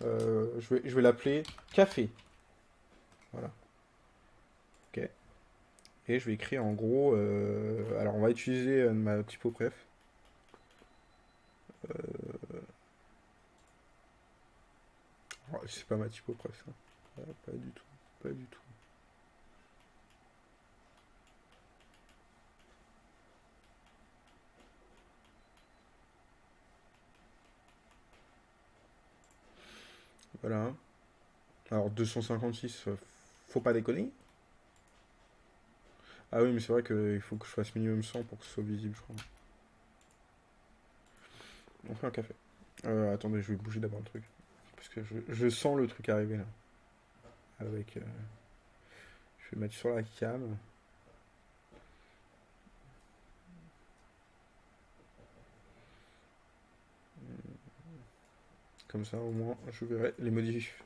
Euh, je vais, je vais l'appeler café. Voilà. Et je vais écrire en gros... Euh, alors, on va utiliser euh, ma typo préf. Euh... Oh, c'est pas ma typo préf, ça. pas du tout. Pas du tout. Voilà. Alors 256, euh, faut pas déconner. Ah oui, mais c'est vrai qu'il faut que je fasse minimum 100 pour que ce soit visible, je crois. On fait un café. Euh, attendez, je vais bouger d'abord le truc. Parce que je, sens le truc arriver là. Avec... Euh, je vais mettre sur la cam. Comme ça, au moins, je verrai les modifs.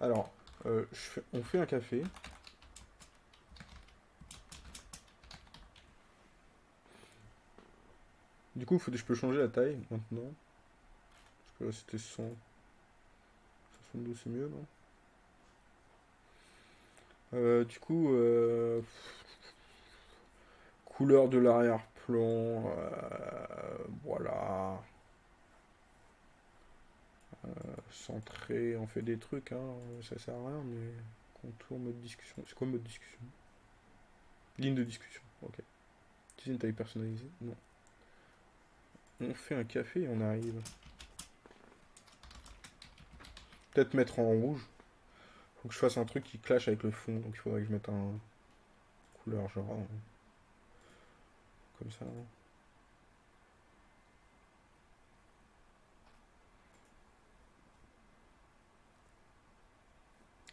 Alors, euh, on fait un café. Du coup, je peux changer la taille maintenant. Parce que là, c'était 100. 72, c'est mieux, non? Euh, Du coup, euh, couleur de l'arrière-plan. voilà. Euh, centré, on fait des trucs, hein, ça sert à rien, mais contour, mode discussion. C'est quoi mode discussion? Ligne de discussion, ok. Utiliser une taille personnalisée? Non. On fait un café et on arrive. Peut-être mettre en rouge. Faut que je fasse un truc qui clash avec le fond, donc il faudrait que je mette un couleur genre comme ça.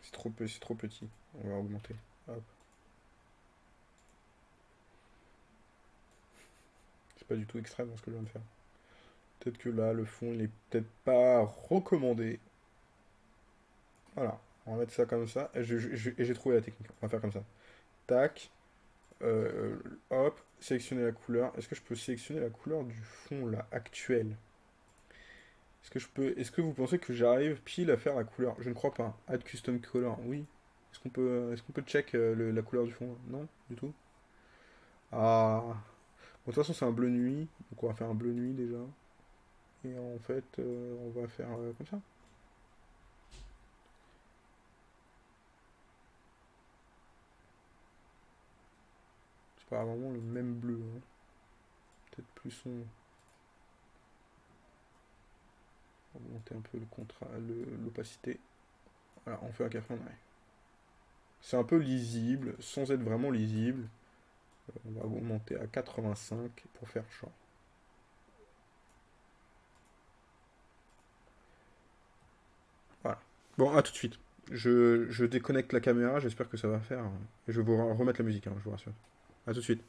C'est trop, trop petit. On va augmenter. C'est pas du tout extrême ce que je viens de faire. Peut-être que là, le fond, il est peut-être pas recommandé. Voilà. On va mettre ça comme ça. Et j'ai trouvé la technique. On va faire comme ça. Tac. Euh, hop. Sélectionner la couleur. Est-ce que je peux sélectionner la couleur du fond, là, actuel? Est-ce que je peux. Est-ce que vous pensez que j'arrive pile à faire la couleur? Je ne crois pas. Add custom color, oui. Est-ce qu'on peut. Est-ce qu'on peut check euh, la couleur du fond? Non, du tout. Ah. Bon, de toute façon, c'est un bleu nuit. Donc on va faire un bleu nuit déjà. Et en fait, euh, on va faire euh, comme ça. C'est pas vraiment le même bleu. Hein. Peut-être plus sombre. monter un peu le contrat, l'opacité. Voilà, on fait un en arrière. C'est un peu lisible, sans être vraiment lisible. Euh, on va augmenter à 85 pour faire champ. Voilà. Bon, à tout de suite. Je, je déconnecte la caméra, j'espère que ça va faire. Et je vais vous remettre la musique, hein, je vous rassure. A tout de suite.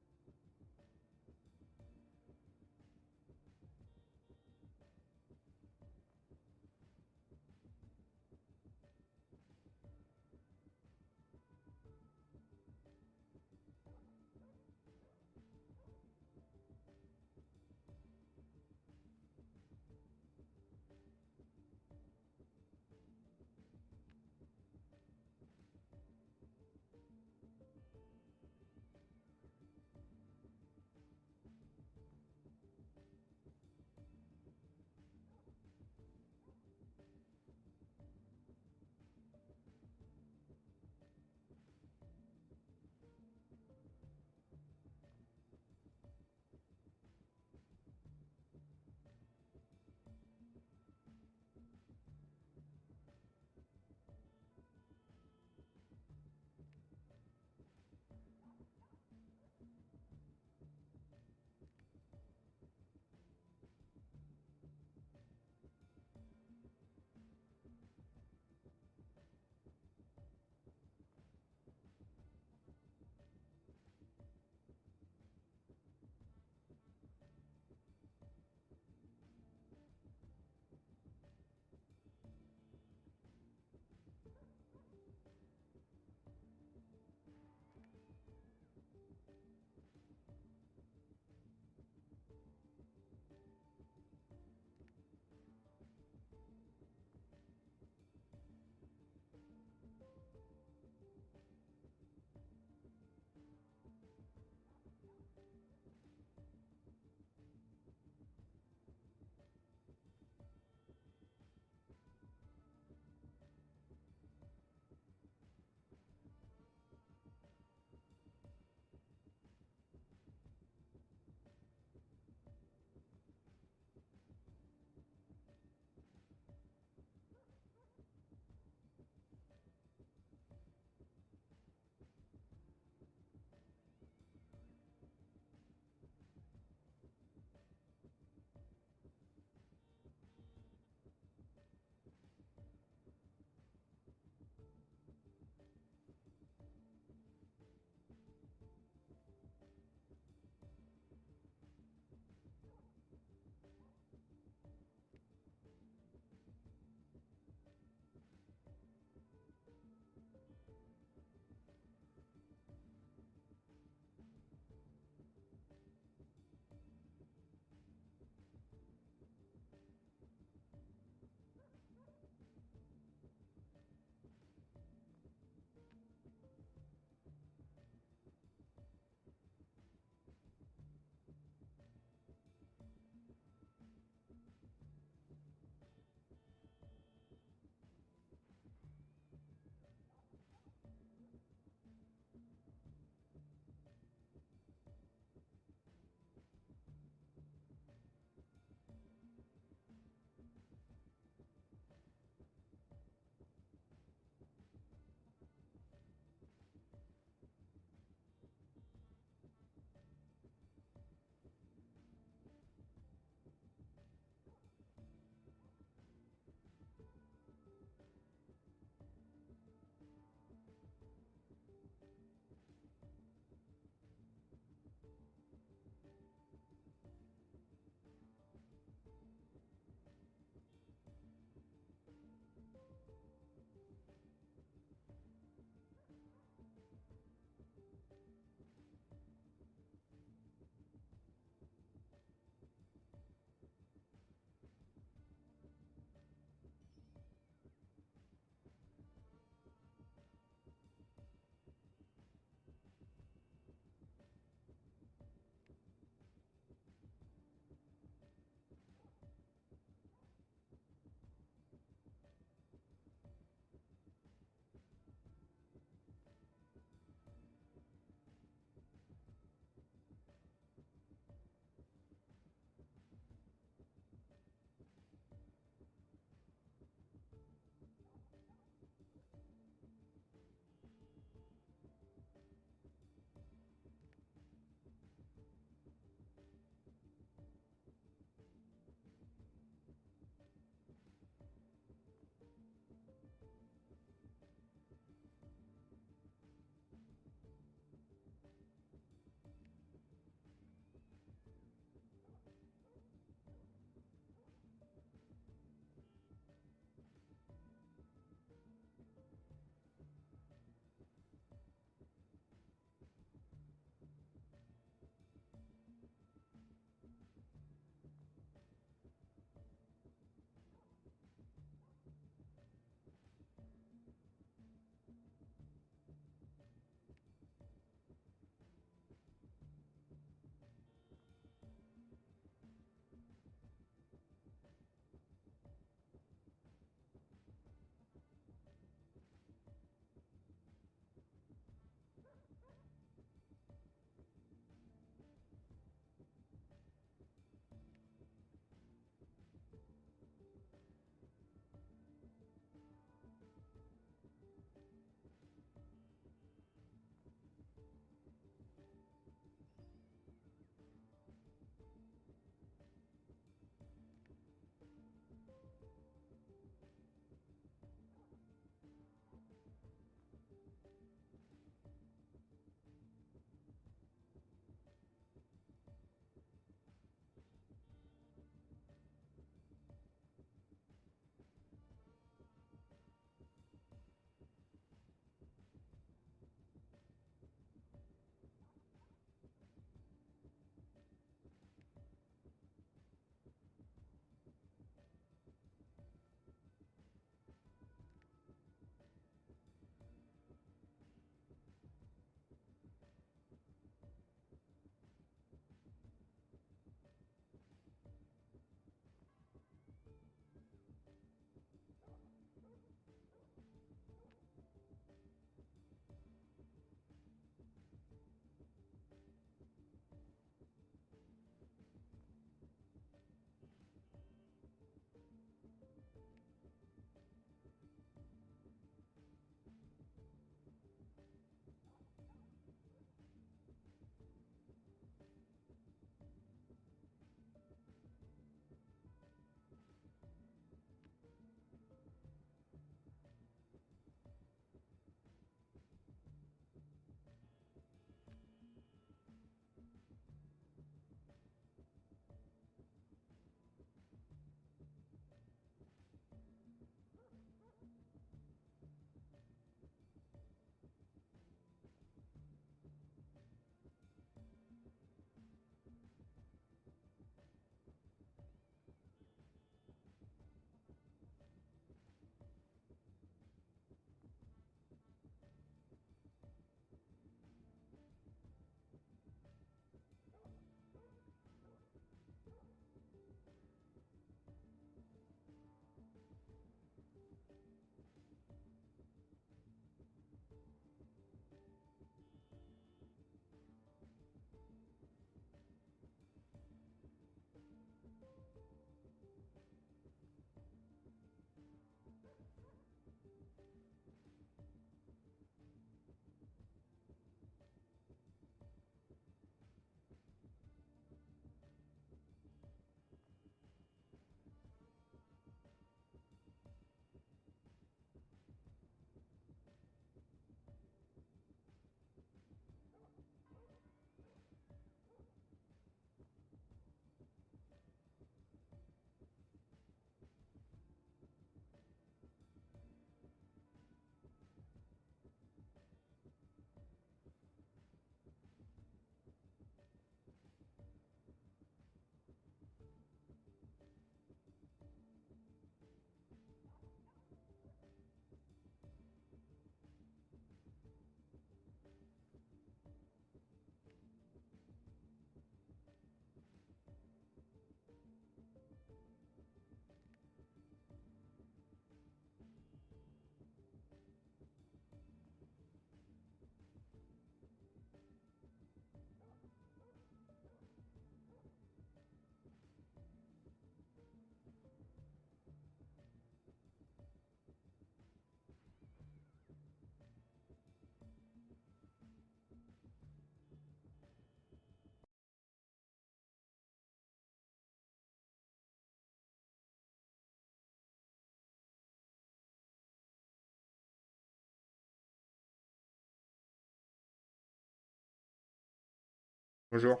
Bonjour.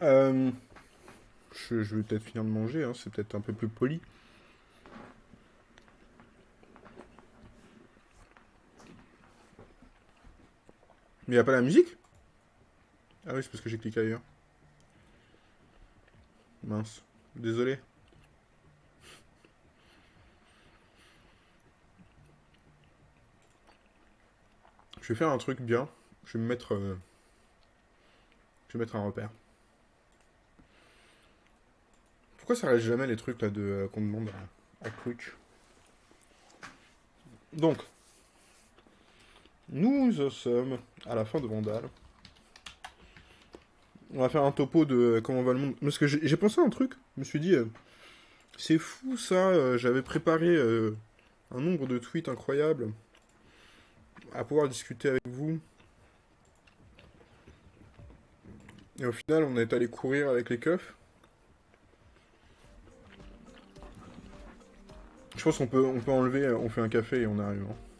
Euh, je, vais peut-être finir de manger, hein, c'est peut-être un peu plus poli. Mais il a pas la musique? Ah oui, c'est parce que j'ai cliqué ailleurs. Mince. Désolé. Je vais faire un truc bien. Je vais me mettre... Euh, je vais mettre un repère. Pourquoi ça reste jamais les trucs là de euh, qu'on demande à, à Donc, nous sommes à la fin de Vandal. On va faire un topo de euh, comment va le monde. Parce que j'ai pensé à un truc. Je me suis dit, c'est fou ça. J'avais préparé un nombre de tweets incroyables à pouvoir discuter avec vous. Et au final, on est allé courir avec les keufs. Je pense qu'on peut, on peut enlever, on fait un café et on arrive. Hein.